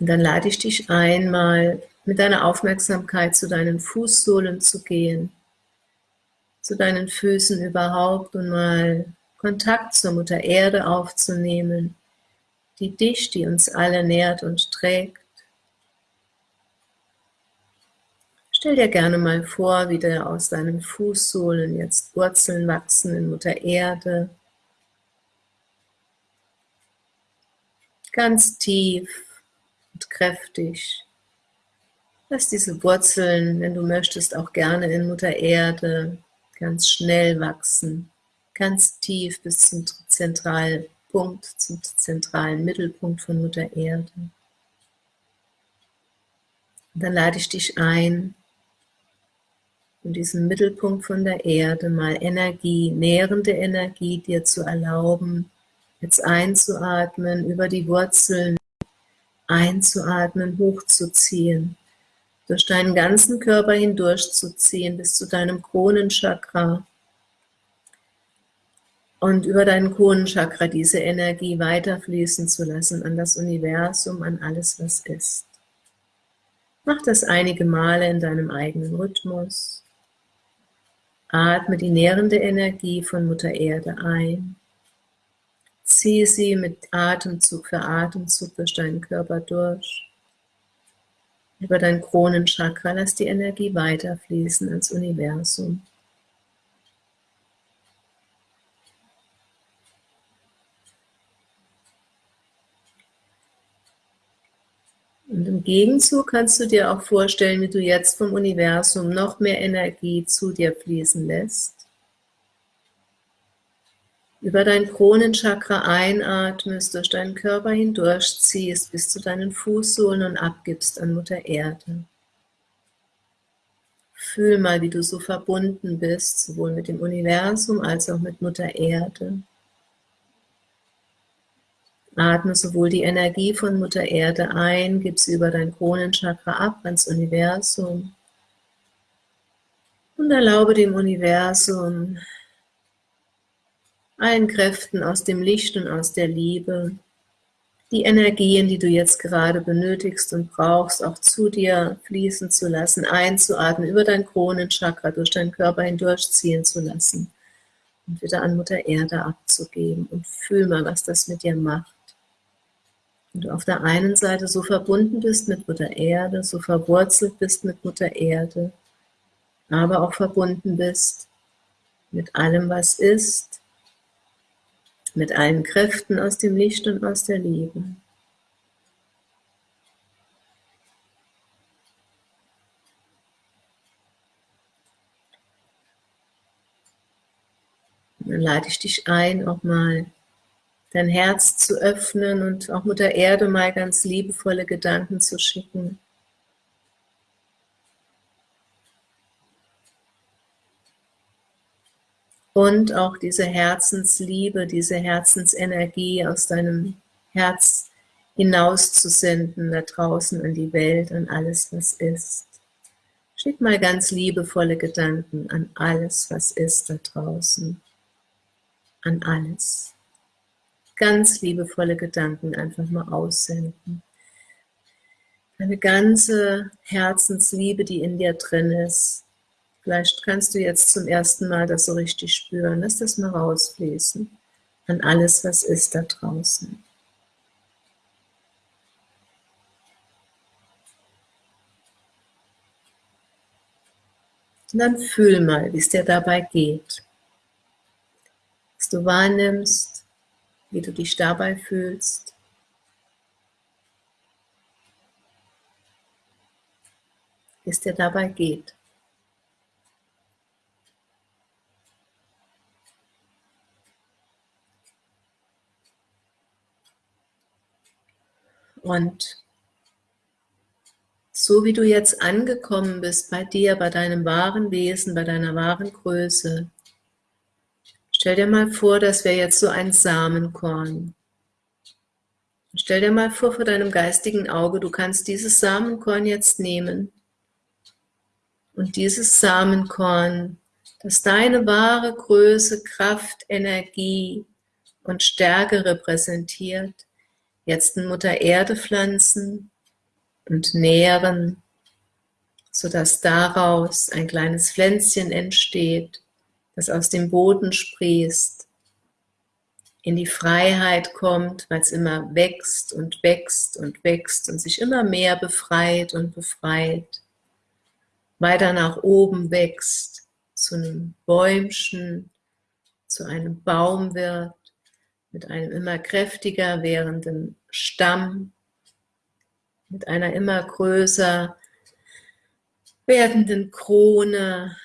Und dann lade ich dich ein, mal mit deiner Aufmerksamkeit zu deinen Fußsohlen zu gehen, zu deinen Füßen überhaupt und mal Kontakt zur Mutter Erde aufzunehmen, die dich, die uns alle nährt und trägt. Stell dir gerne mal vor, wie da aus deinen Fußsohlen jetzt Wurzeln wachsen in Mutter Erde. Ganz tief und kräftig. Lass diese Wurzeln, wenn du möchtest, auch gerne in Mutter Erde ganz schnell wachsen ganz tief bis zum zentralen Punkt, zum zentralen Mittelpunkt von Mutter Erde. Und dann lade ich dich ein, in diesem Mittelpunkt von der Erde mal Energie, nährende Energie dir zu erlauben, jetzt einzuatmen, über die Wurzeln einzuatmen, hochzuziehen, durch deinen ganzen Körper hindurchzuziehen bis zu deinem Kronenchakra, und über deinen Kronenchakra diese Energie weiterfließen zu lassen an das Universum, an alles, was ist. Mach das einige Male in deinem eigenen Rhythmus. Atme die nährende Energie von Mutter Erde ein. Ziehe sie mit Atemzug für Atemzug durch deinen Körper durch. Über dein Kronenchakra lass die Energie weiterfließen ans Universum. Und im Gegenzug kannst du dir auch vorstellen, wie du jetzt vom Universum noch mehr Energie zu dir fließen lässt. Über dein Kronenchakra einatmest, durch deinen Körper hindurchziehst bis zu deinen Fußsohlen und abgibst an Mutter Erde. Fühl mal, wie du so verbunden bist, sowohl mit dem Universum als auch mit Mutter Erde. Atme sowohl die Energie von Mutter Erde ein, gib sie über dein Kronenchakra ab ans Universum und erlaube dem Universum, allen Kräften aus dem Licht und aus der Liebe, die Energien, die du jetzt gerade benötigst und brauchst, auch zu dir fließen zu lassen, einzuatmen, über dein Kronenchakra, durch deinen Körper hindurchziehen zu lassen und wieder an Mutter Erde abzugeben und fühl mal, was das mit dir macht. Und du auf der einen Seite so verbunden bist mit Mutter Erde, so verwurzelt bist mit Mutter Erde, aber auch verbunden bist mit allem, was ist, mit allen Kräften aus dem Licht und aus der Liebe. dann lade ich dich ein, auch mal dein Herz zu öffnen und auch Mutter Erde mal ganz liebevolle Gedanken zu schicken. Und auch diese Herzensliebe, diese Herzensenergie aus deinem Herz hinauszusenden, da draußen an die Welt, an alles, was ist. Schick mal ganz liebevolle Gedanken an alles, was ist da draußen. An alles ganz liebevolle Gedanken einfach mal aussenden. Eine ganze Herzensliebe, die in dir drin ist. Vielleicht kannst du jetzt zum ersten Mal das so richtig spüren. Lass das mal rausfließen an alles, was ist da draußen. Und dann fühl mal, wie es dir dabei geht. Was du wahrnimmst, wie du dich dabei fühlst. Wie es dir dabei geht. Und so wie du jetzt angekommen bist bei dir, bei deinem wahren Wesen, bei deiner wahren Größe, Stell dir mal vor, das wäre jetzt so ein Samenkorn. Stell dir mal vor, vor deinem geistigen Auge, du kannst dieses Samenkorn jetzt nehmen und dieses Samenkorn, das deine wahre Größe, Kraft, Energie und Stärke repräsentiert, jetzt in Mutter Erde pflanzen und nähren, sodass daraus ein kleines Pflänzchen entsteht, das aus dem Boden sprießt, in die Freiheit kommt, weil es immer wächst und wächst und wächst und sich immer mehr befreit und befreit, weiter nach oben wächst, zu einem Bäumchen, zu einem Baum wird, mit einem immer kräftiger werdenden Stamm, mit einer immer größer werdenden Krone,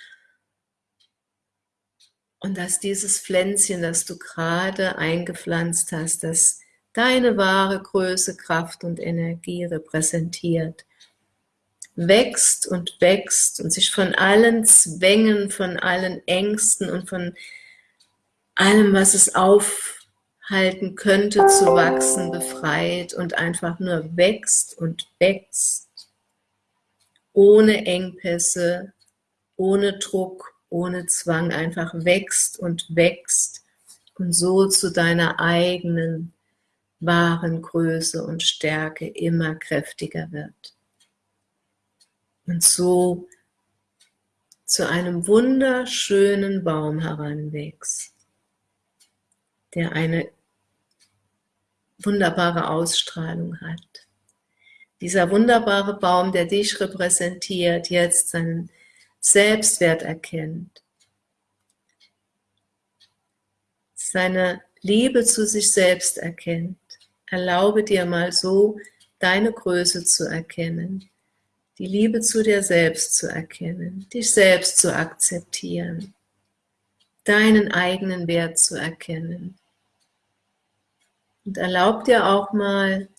und dass dieses Pflänzchen, das du gerade eingepflanzt hast, das deine wahre Größe, Kraft und Energie repräsentiert, wächst und wächst und sich von allen Zwängen, von allen Ängsten und von allem, was es aufhalten könnte zu wachsen, befreit und einfach nur wächst und wächst, ohne Engpässe, ohne Druck, ohne Zwang einfach wächst und wächst und so zu deiner eigenen wahren Größe und Stärke immer kräftiger wird. Und so zu einem wunderschönen Baum heranwächst, der eine wunderbare Ausstrahlung hat. Dieser wunderbare Baum, der dich repräsentiert, jetzt seinen Selbstwert erkennt, seine Liebe zu sich selbst erkennt, erlaube dir mal so deine Größe zu erkennen, die Liebe zu dir selbst zu erkennen, dich selbst zu akzeptieren, deinen eigenen Wert zu erkennen. Und erlaub dir auch mal,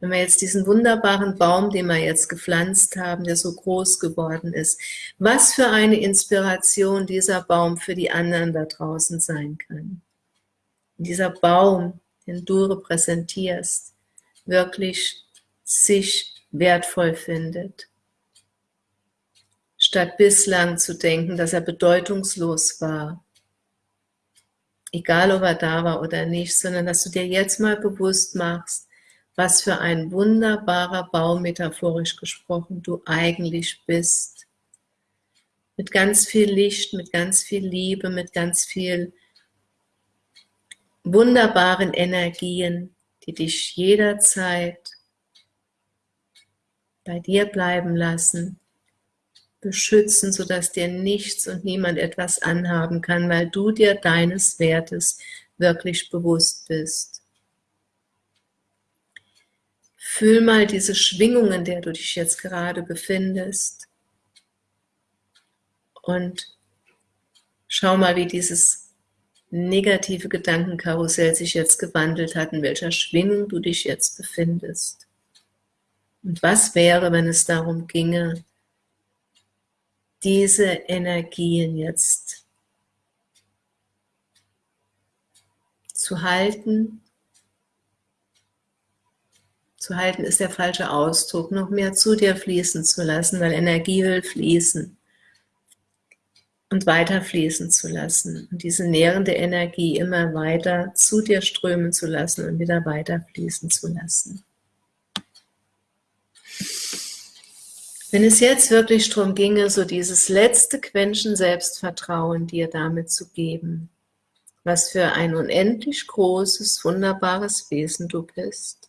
wenn wir jetzt diesen wunderbaren Baum, den wir jetzt gepflanzt haben, der so groß geworden ist, was für eine Inspiration dieser Baum für die anderen da draußen sein kann. Dieser Baum, den du repräsentierst, wirklich sich wertvoll findet. Statt bislang zu denken, dass er bedeutungslos war. Egal, ob er da war oder nicht, sondern dass du dir jetzt mal bewusst machst, was für ein wunderbarer Baum, metaphorisch gesprochen, du eigentlich bist. Mit ganz viel Licht, mit ganz viel Liebe, mit ganz viel wunderbaren Energien, die dich jederzeit bei dir bleiben lassen, beschützen, sodass dir nichts und niemand etwas anhaben kann, weil du dir deines Wertes wirklich bewusst bist. Fühl mal diese Schwingung, in der du dich jetzt gerade befindest. Und schau mal, wie dieses negative Gedankenkarussell sich jetzt gewandelt hat, in welcher Schwingung du dich jetzt befindest. Und was wäre, wenn es darum ginge, diese Energien jetzt zu halten zu halten ist der falsche Ausdruck, noch mehr zu dir fließen zu lassen, weil Energie will fließen und weiter fließen zu lassen und diese nährende Energie immer weiter zu dir strömen zu lassen und wieder weiter fließen zu lassen. Wenn es jetzt wirklich darum ginge, so dieses letzte Quäntchen Selbstvertrauen dir damit zu geben, was für ein unendlich großes, wunderbares Wesen du bist,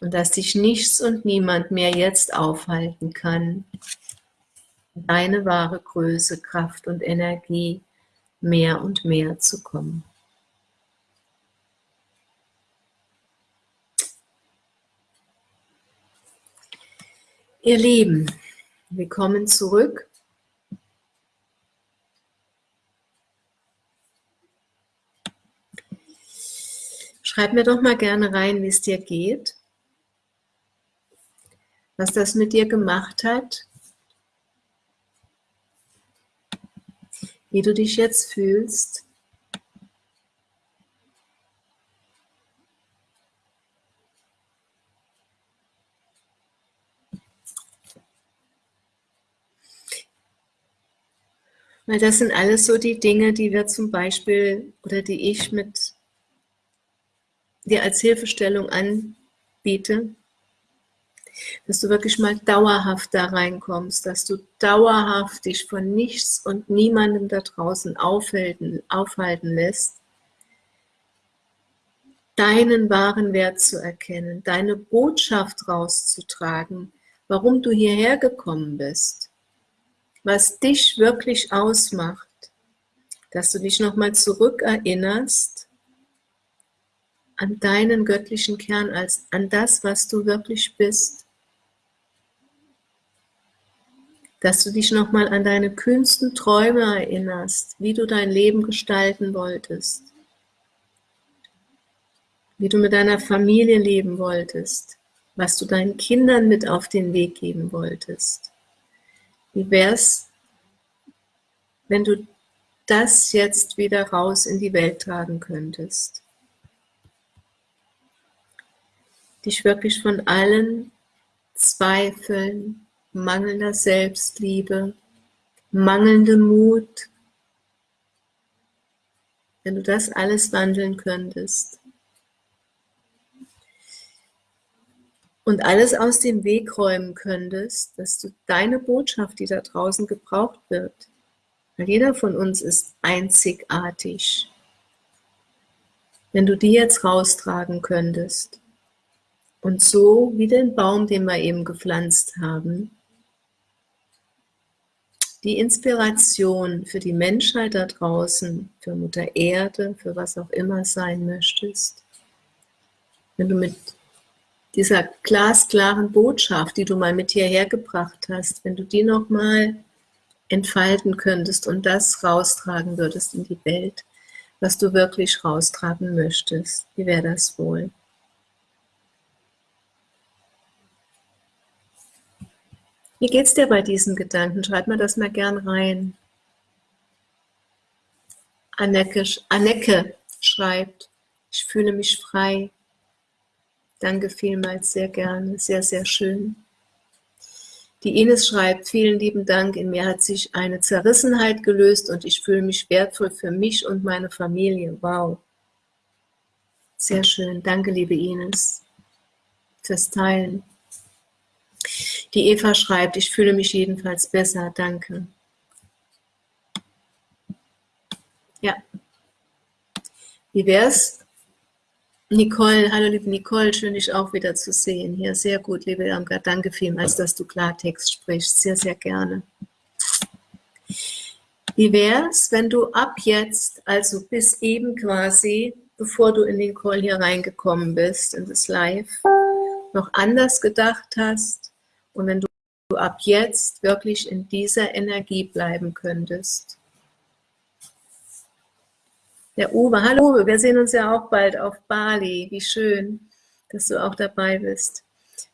und dass dich nichts und niemand mehr jetzt aufhalten kann, deine wahre Größe, Kraft und Energie mehr und mehr zu kommen. Ihr Lieben, wir kommen zurück. Schreib mir doch mal gerne rein, wie es dir geht was das mit dir gemacht hat, wie du dich jetzt fühlst. Weil das sind alles so die Dinge, die wir zum Beispiel oder die ich mit dir als Hilfestellung anbiete, dass du wirklich mal dauerhaft da reinkommst, dass du dauerhaft dich von nichts und niemandem da draußen aufhalten, aufhalten lässt, deinen wahren Wert zu erkennen, deine Botschaft rauszutragen, warum du hierher gekommen bist, was dich wirklich ausmacht, dass du dich nochmal zurückerinnerst an deinen göttlichen Kern, als an das, was du wirklich bist. dass du dich nochmal an deine kühnsten Träume erinnerst, wie du dein Leben gestalten wolltest, wie du mit deiner Familie leben wolltest, was du deinen Kindern mit auf den Weg geben wolltest. Wie wär's, wenn du das jetzt wieder raus in die Welt tragen könntest? Dich wirklich von allen Zweifeln, mangelnder Selbstliebe, mangelndem Mut, wenn du das alles wandeln könntest und alles aus dem Weg räumen könntest, dass du deine Botschaft, die da draußen gebraucht wird, weil jeder von uns ist einzigartig, wenn du die jetzt raustragen könntest und so wie den Baum, den wir eben gepflanzt haben, die Inspiration für die Menschheit da draußen, für Mutter Erde, für was auch immer sein möchtest, wenn du mit dieser glasklaren Botschaft, die du mal mit hierher gebracht hast, wenn du die nochmal entfalten könntest und das raustragen würdest in die Welt, was du wirklich raustragen möchtest, wie wäre das wohl? Wie geht's dir bei diesen Gedanken? Schreib mir das mal gern rein. Anneke, Anneke schreibt, ich fühle mich frei. Danke vielmals, sehr gerne, sehr, sehr schön. Die Ines schreibt, vielen lieben Dank, in mir hat sich eine Zerrissenheit gelöst und ich fühle mich wertvoll für mich und meine Familie. Wow. Sehr schön, danke liebe Ines fürs Teilen. Die Eva schreibt, ich fühle mich jedenfalls besser, danke. Ja. Wie wär's? Nicole, hallo liebe Nicole, schön dich auch wieder zu sehen. Hier, sehr gut, liebe Irmgard, danke vielmals, dass du Klartext sprichst, sehr, sehr gerne. Wie wär's, wenn du ab jetzt, also bis eben quasi, bevor du in den Call hier reingekommen bist, in das Live, noch anders gedacht hast und wenn du ab jetzt wirklich in dieser Energie bleiben könntest. Der Uwe, hallo wir sehen uns ja auch bald auf Bali. Wie schön, dass du auch dabei bist.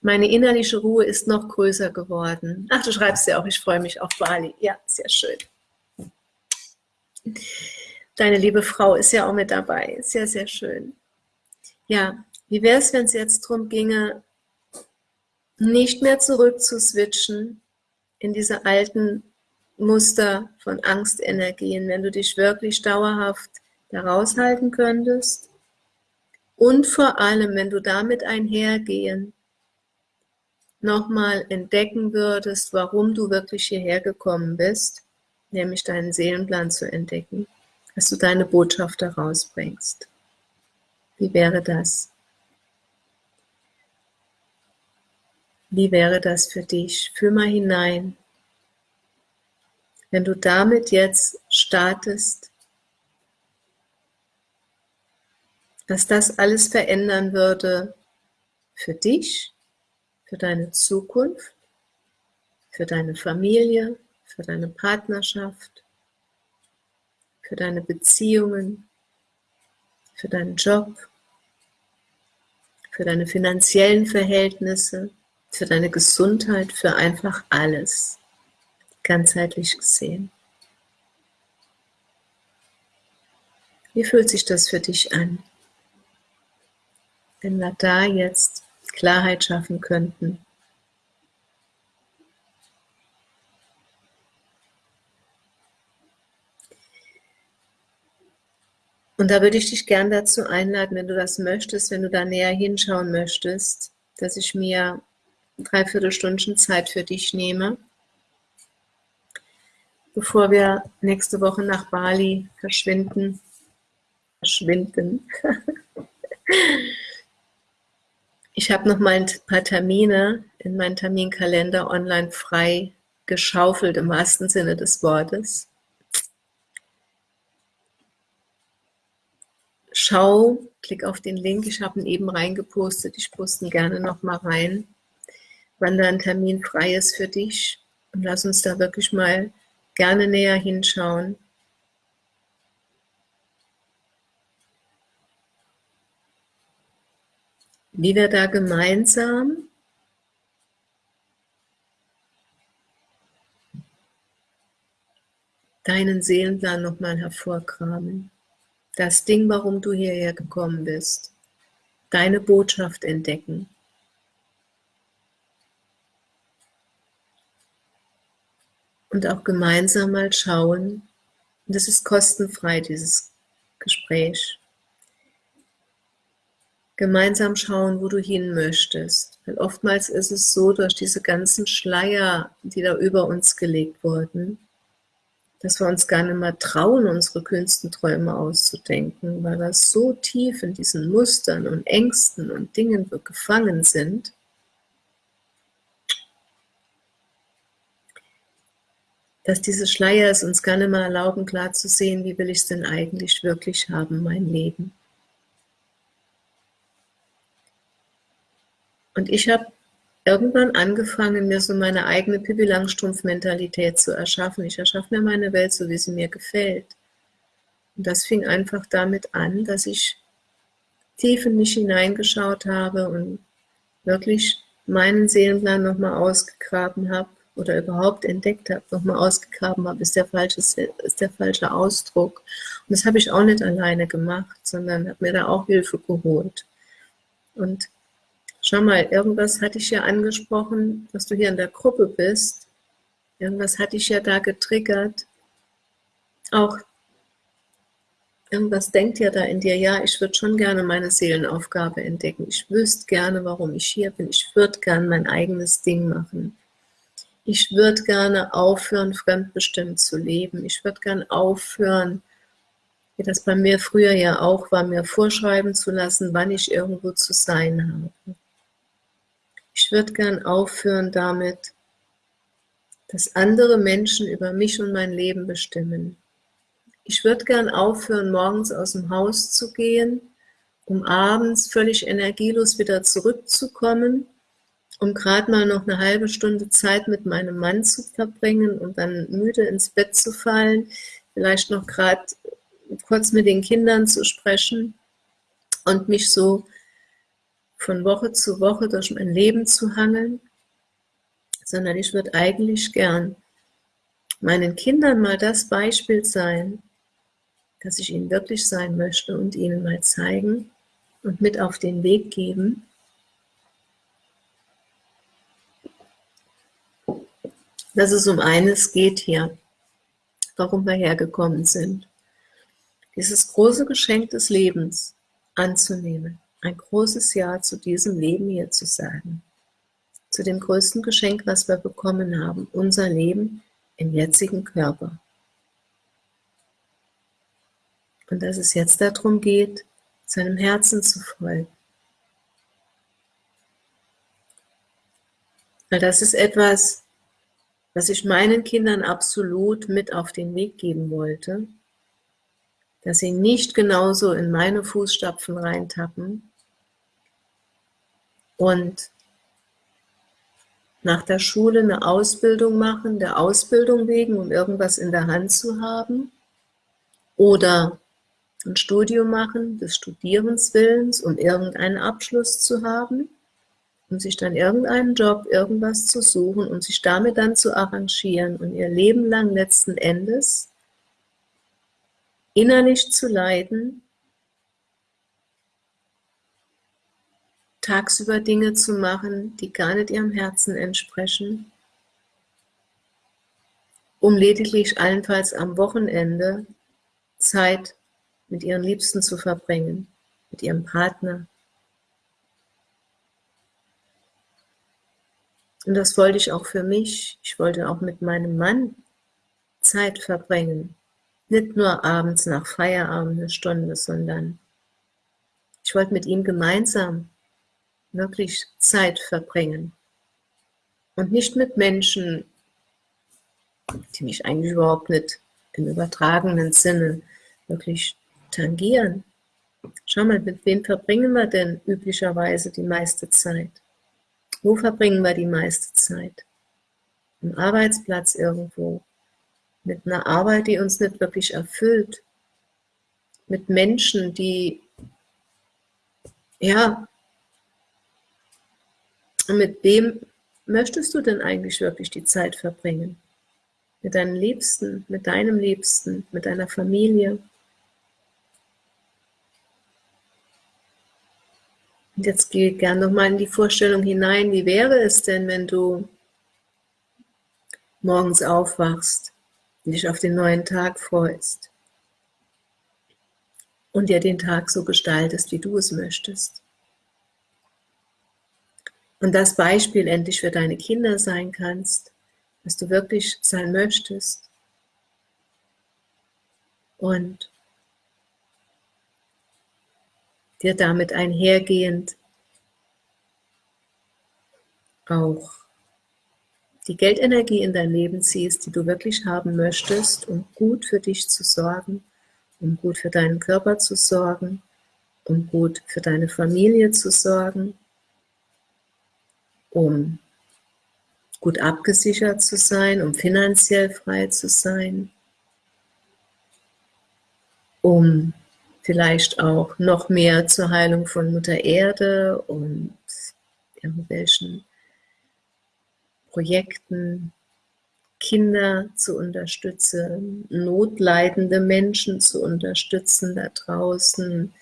Meine innerliche Ruhe ist noch größer geworden. Ach, du schreibst ja auch, ich freue mich auf Bali. Ja, sehr schön. Deine liebe Frau ist ja auch mit dabei. Sehr, sehr schön. Ja, wie wäre es, wenn es jetzt darum ginge, nicht mehr zurück zu switchen in diese alten Muster von Angstenergien, wenn du dich wirklich dauerhaft daraus halten könntest und vor allem, wenn du damit einhergehen, nochmal entdecken würdest, warum du wirklich hierher gekommen bist, nämlich deinen Seelenplan zu entdecken, dass du deine Botschaft daraus bringst. Wie wäre das? Wie wäre das für dich? Fühl mal hinein. Wenn du damit jetzt startest, dass das alles verändern würde für dich, für deine Zukunft, für deine Familie, für deine Partnerschaft, für deine Beziehungen, für deinen Job, für deine finanziellen Verhältnisse, für deine Gesundheit, für einfach alles, ganzheitlich gesehen. Wie fühlt sich das für dich an? Wenn wir da jetzt Klarheit schaffen könnten. Und da würde ich dich gern dazu einladen, wenn du das möchtest, wenn du da näher hinschauen möchtest, dass ich mir dreiviertel Stunden Zeit für dich nehme, bevor wir nächste Woche nach Bali verschwinden. Verschwinden. <laughs> Ich habe noch mal ein paar Termine in meinen Terminkalender online frei geschaufelt, im wahrsten Sinne des Wortes. Schau, klick auf den Link, ich habe ihn eben reingepostet, ich poste ihn gerne noch mal rein, wann da ein Termin frei ist für dich und lass uns da wirklich mal gerne näher hinschauen. Wie wir da gemeinsam deinen Seelenplan nochmal hervorkramen. Das Ding, warum du hierher gekommen bist. Deine Botschaft entdecken. Und auch gemeinsam mal schauen, und das ist kostenfrei, dieses Gespräch, gemeinsam schauen, wo du hin möchtest. Weil oftmals ist es so, durch diese ganzen Schleier, die da über uns gelegt wurden, dass wir uns gar nicht mehr trauen, unsere kühnsten Träume auszudenken, weil wir so tief in diesen Mustern und Ängsten und Dingen gefangen sind, dass diese Schleier es uns gar nicht mehr erlauben, klar zu sehen, wie will ich es denn eigentlich wirklich haben, mein Leben. Und ich habe irgendwann angefangen, mir so meine eigene Pippi Langstrumpf-Mentalität zu erschaffen. Ich erschaffe mir meine Welt so, wie sie mir gefällt. Und das fing einfach damit an, dass ich tief in mich hineingeschaut habe und wirklich meinen Seelenplan nochmal ausgegraben habe oder überhaupt entdeckt habe, nochmal ausgegraben habe, ist der, falsche, ist der falsche Ausdruck. Und das habe ich auch nicht alleine gemacht, sondern habe mir da auch Hilfe geholt. Und schau mal, irgendwas hatte ich ja angesprochen, dass du hier in der Gruppe bist. Irgendwas hatte ich ja da getriggert. Auch irgendwas denkt ja da in dir, ja, ich würde schon gerne meine Seelenaufgabe entdecken. Ich wüsste gerne, warum ich hier bin. Ich würde gerne mein eigenes Ding machen. Ich würde gerne aufhören, fremdbestimmt zu leben. Ich würde gerne aufhören, wie das bei mir früher ja auch war, mir vorschreiben zu lassen, wann ich irgendwo zu sein habe. Ich würde gern aufhören damit, dass andere Menschen über mich und mein Leben bestimmen. Ich würde gern aufhören, morgens aus dem Haus zu gehen, um abends völlig energielos wieder zurückzukommen, um gerade mal noch eine halbe Stunde Zeit mit meinem Mann zu verbringen und dann müde ins Bett zu fallen, vielleicht noch gerade kurz mit den Kindern zu sprechen und mich so von Woche zu Woche durch mein Leben zu hangeln, sondern ich würde eigentlich gern meinen Kindern mal das Beispiel sein, dass ich ihnen wirklich sein möchte und ihnen mal zeigen und mit auf den Weg geben, dass es um eines geht hier, warum wir hergekommen sind. Dieses große Geschenk des Lebens anzunehmen, ein großes Ja zu diesem Leben hier zu sagen, zu dem größten Geschenk, was wir bekommen haben, unser Leben im jetzigen Körper. Und dass es jetzt darum geht, seinem Herzen zu folgen. Weil das ist etwas, was ich meinen Kindern absolut mit auf den Weg geben wollte, dass sie nicht genauso in meine Fußstapfen reintappen und nach der Schule eine Ausbildung machen, der Ausbildung wegen, um irgendwas in der Hand zu haben, oder ein Studium machen, des Studierens Willens, um irgendeinen Abschluss zu haben, um sich dann irgendeinen Job, irgendwas zu suchen und sich damit dann zu arrangieren und ihr Leben lang letzten Endes innerlich zu leiden, tagsüber Dinge zu machen, die gar nicht ihrem Herzen entsprechen, um lediglich allenfalls am Wochenende Zeit mit ihren Liebsten zu verbringen, mit ihrem Partner. Und das wollte ich auch für mich. Ich wollte auch mit meinem Mann Zeit verbringen. Nicht nur abends nach Feierabend eine Stunde, sondern ich wollte mit ihm gemeinsam wirklich Zeit verbringen. Und nicht mit Menschen, die mich eigentlich überhaupt nicht im übertragenen Sinne wirklich tangieren. Schau mal, mit wem verbringen wir denn üblicherweise die meiste Zeit? Wo verbringen wir die meiste Zeit? Am Arbeitsplatz irgendwo. Mit einer Arbeit, die uns nicht wirklich erfüllt. Mit Menschen, die, ja, mit wem möchtest du denn eigentlich wirklich die Zeit verbringen? Mit deinen Liebsten, mit deinem Liebsten, mit deiner Familie? Und jetzt geh gern nochmal in die Vorstellung hinein, wie wäre es denn, wenn du morgens aufwachst und dich auf den neuen Tag freust und dir den Tag so gestaltest, wie du es möchtest. Und das Beispiel endlich für deine Kinder sein kannst, was du wirklich sein möchtest. Und dir damit einhergehend auch die Geldenergie in dein Leben ziehst, die du wirklich haben möchtest, um gut für dich zu sorgen, um gut für deinen Körper zu sorgen, um gut für deine Familie zu sorgen, um gut abgesichert zu sein, um finanziell frei zu sein, um vielleicht auch noch mehr zur Heilung von Mutter Erde und irgendwelchen Projekten, Kinder zu unterstützen, notleidende Menschen zu unterstützen da draußen,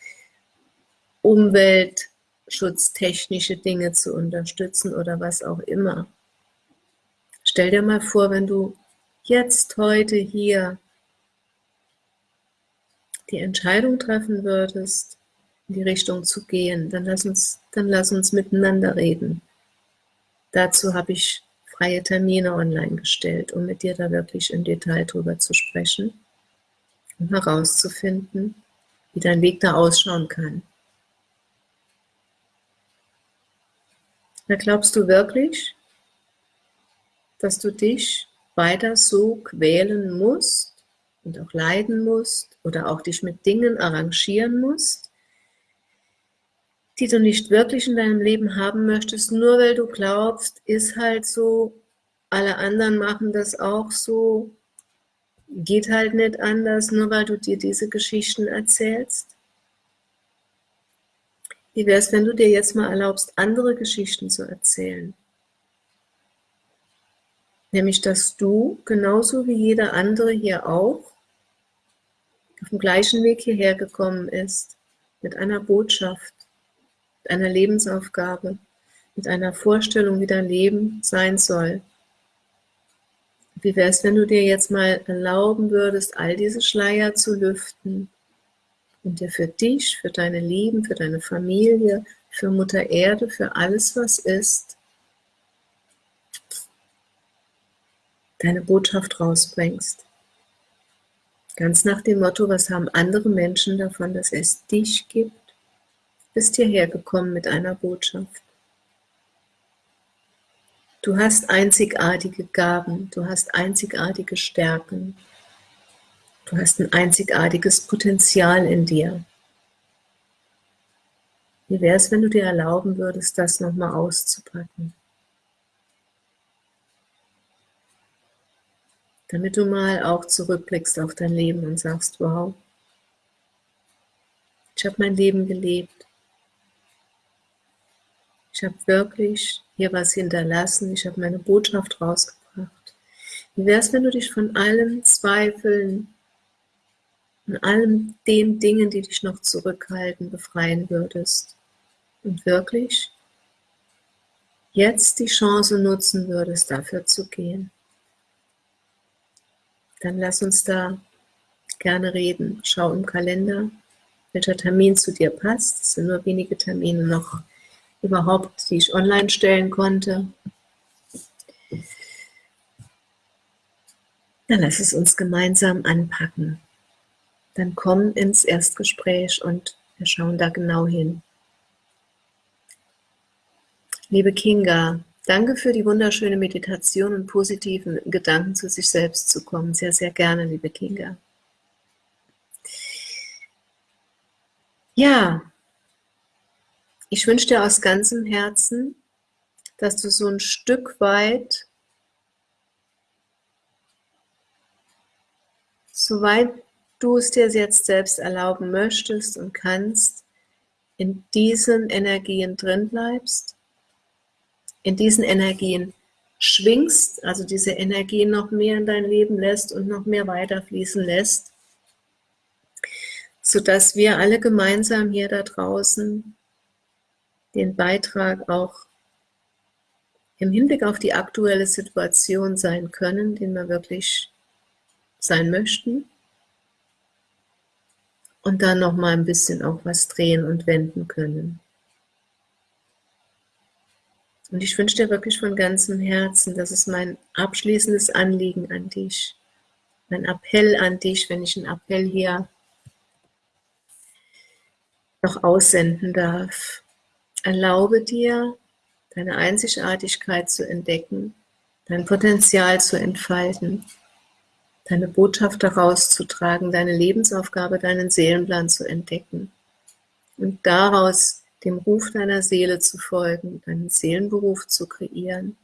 umweltschutztechnische Dinge zu unterstützen oder was auch immer. Stell dir mal vor, wenn du jetzt, heute, hier die Entscheidung treffen würdest, in die Richtung zu gehen, dann lass uns, dann lass uns miteinander reden. Dazu habe ich freie Termine online gestellt, um mit dir da wirklich im Detail drüber zu sprechen und herauszufinden, wie dein Weg da ausschauen kann. Da glaubst du wirklich, dass du dich weiter so quälen musst und auch leiden musst oder auch dich mit Dingen arrangieren musst, die du nicht wirklich in deinem Leben haben möchtest, nur weil du glaubst, ist halt so, alle anderen machen das auch so, geht halt nicht anders, nur weil du dir diese Geschichten erzählst? Wie wäre es, wenn du dir jetzt mal erlaubst, andere Geschichten zu erzählen? Nämlich, dass du, genauso wie jeder andere hier auch, auf dem gleichen Weg hierher gekommen ist, mit einer Botschaft, mit einer Lebensaufgabe, mit einer Vorstellung, wie dein Leben sein soll. Wie wäre es, wenn du dir jetzt mal erlauben würdest, all diese Schleier zu lüften und dir für dich, für deine Lieben, für deine Familie, für Mutter Erde, für alles, was ist, deine Botschaft rausbringst. Ganz nach dem Motto, was haben andere Menschen davon, dass es dich gibt? Bist hierher gekommen mit einer Botschaft. Du hast einzigartige Gaben, du hast einzigartige Stärken, du hast ein einzigartiges Potenzial in dir. Wie wäre es, wenn du dir erlauben würdest, das nochmal auszupacken? damit du mal auch zurückblickst auf dein Leben und sagst, wow, ich habe mein Leben gelebt. Ich habe wirklich hier was hinterlassen. Ich habe meine Botschaft rausgebracht. Wie wäre es, wenn du dich von allen Zweifeln und allen den Dingen, die dich noch zurückhalten, befreien würdest und wirklich jetzt die Chance nutzen würdest, dafür zu gehen? dann lass uns da gerne reden. Schau im Kalender, welcher Termin zu dir passt. Es sind nur wenige Termine noch überhaupt, die ich online stellen konnte. Dann lass es uns gemeinsam anpacken. Dann komm ins Erstgespräch und wir schauen da genau hin. Liebe Kinga, Danke für die wunderschöne Meditation und positiven Gedanken zu sich selbst zu kommen. Sehr, sehr gerne, liebe Kinga. Ja, ich wünsche dir aus ganzem Herzen, dass du so ein Stück weit, soweit du es dir jetzt selbst erlauben möchtest und kannst, in diesen Energien drin bleibst in diesen Energien schwingst, also diese Energien noch mehr in dein Leben lässt und noch mehr weiterfließen lässt, sodass wir alle gemeinsam hier da draußen den Beitrag auch im Hinblick auf die aktuelle Situation sein können, den wir wirklich sein möchten und dann noch mal ein bisschen auch was drehen und wenden können. Und ich wünsche dir wirklich von ganzem Herzen, das ist mein abschließendes Anliegen an dich, mein Appell an dich, wenn ich einen Appell hier noch aussenden darf. Erlaube dir, deine Einzigartigkeit zu entdecken, dein Potenzial zu entfalten, deine Botschaft daraus zu tragen, deine Lebensaufgabe, deinen Seelenplan zu entdecken und daraus dem Ruf deiner Seele zu folgen, deinen Seelenberuf zu kreieren,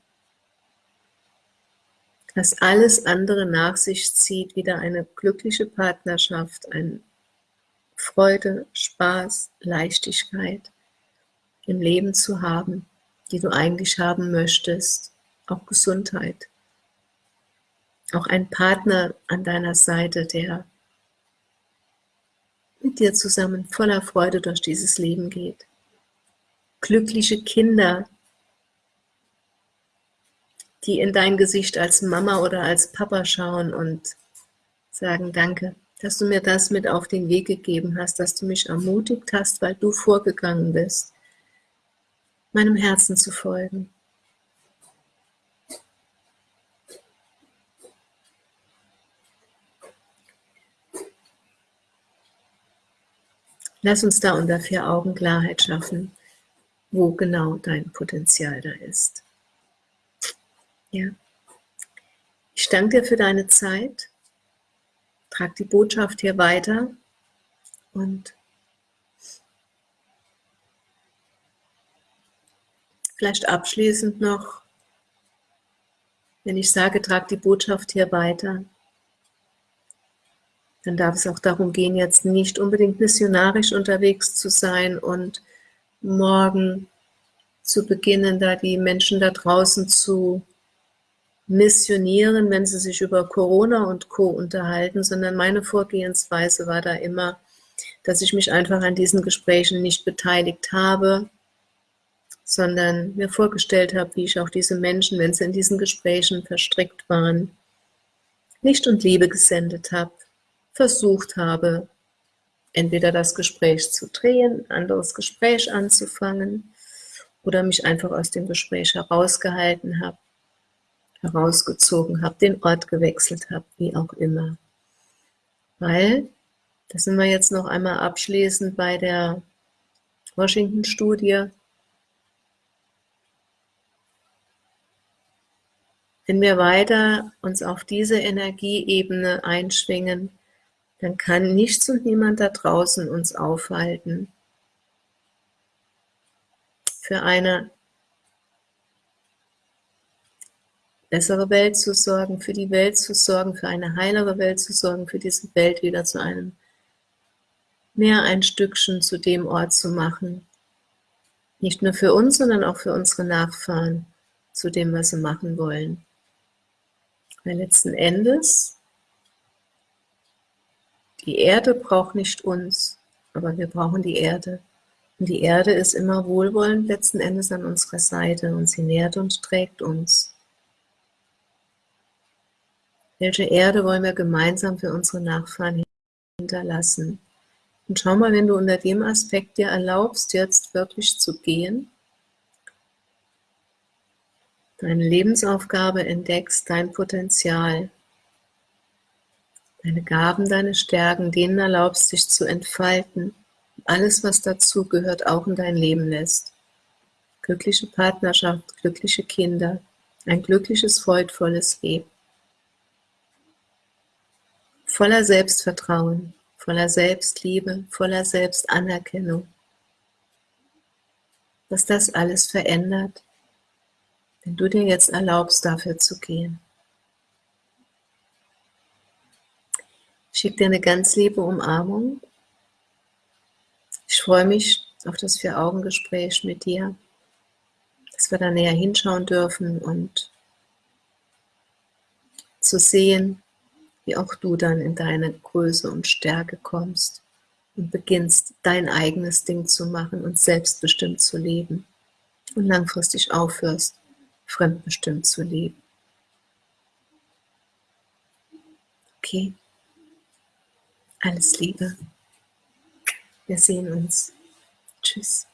dass alles andere nach sich zieht, wieder eine glückliche Partnerschaft, ein Freude, Spaß, Leichtigkeit im Leben zu haben, die du eigentlich haben möchtest, auch Gesundheit, auch ein Partner an deiner Seite, der mit dir zusammen voller Freude durch dieses Leben geht. Glückliche Kinder, die in dein Gesicht als Mama oder als Papa schauen und sagen, danke, dass du mir das mit auf den Weg gegeben hast, dass du mich ermutigt hast, weil du vorgegangen bist, meinem Herzen zu folgen. Lass uns da unter vier Augen Klarheit schaffen, wo genau dein Potenzial da ist. Ja. Ich danke dir für deine Zeit. Trag die Botschaft hier weiter und vielleicht abschließend noch, wenn ich sage, trag die Botschaft hier weiter, dann darf es auch darum gehen, jetzt nicht unbedingt missionarisch unterwegs zu sein und morgen zu beginnen, da die Menschen da draußen zu missionieren, wenn sie sich über Corona und Co. unterhalten, sondern meine Vorgehensweise war da immer, dass ich mich einfach an diesen Gesprächen nicht beteiligt habe, sondern mir vorgestellt habe, wie ich auch diese Menschen, wenn sie in diesen Gesprächen verstrickt waren, Licht und Liebe gesendet habe, versucht habe, entweder das Gespräch zu drehen, ein anderes Gespräch anzufangen oder mich einfach aus dem Gespräch herausgehalten habe herausgezogen habe, den Ort gewechselt habe, wie auch immer. Weil, da sind wir jetzt noch einmal abschließend bei der Washington-Studie, wenn wir weiter uns auf diese Energieebene einschwingen, dann kann nichts und niemand da draußen uns aufhalten, für eine bessere Welt zu sorgen, für die Welt zu sorgen, für eine heilere Welt zu sorgen, für diese Welt wieder zu einem mehr ein Stückchen zu dem Ort zu machen. Nicht nur für uns, sondern auch für unsere Nachfahren, zu dem, was sie machen wollen. Weil letzten Endes, die Erde braucht nicht uns, aber wir brauchen die Erde. Und die Erde ist immer wohlwollend letzten Endes an unserer Seite und sie nährt und trägt uns. Welche Erde wollen wir gemeinsam für unsere Nachfahren hinterlassen? Und schau mal, wenn du unter dem Aspekt dir erlaubst, jetzt wirklich zu gehen, deine Lebensaufgabe entdeckst, dein Potenzial, deine Gaben, deine Stärken, denen erlaubst, dich zu entfalten, alles, was dazu gehört, auch in dein Leben lässt. Glückliche Partnerschaft, glückliche Kinder, ein glückliches, freudvolles Leben voller Selbstvertrauen, voller Selbstliebe, voller Selbstanerkennung. Dass das alles verändert, wenn du dir jetzt erlaubst, dafür zu gehen. Schicke dir eine ganz liebe Umarmung. Ich freue mich auf das Vier-Augen-Gespräch mit dir, dass wir da näher hinschauen dürfen und zu sehen, wie auch du dann in deine Größe und Stärke kommst und beginnst, dein eigenes Ding zu machen und selbstbestimmt zu leben und langfristig aufhörst, fremdbestimmt zu leben. Okay? Alles Liebe. Wir sehen uns. Tschüss.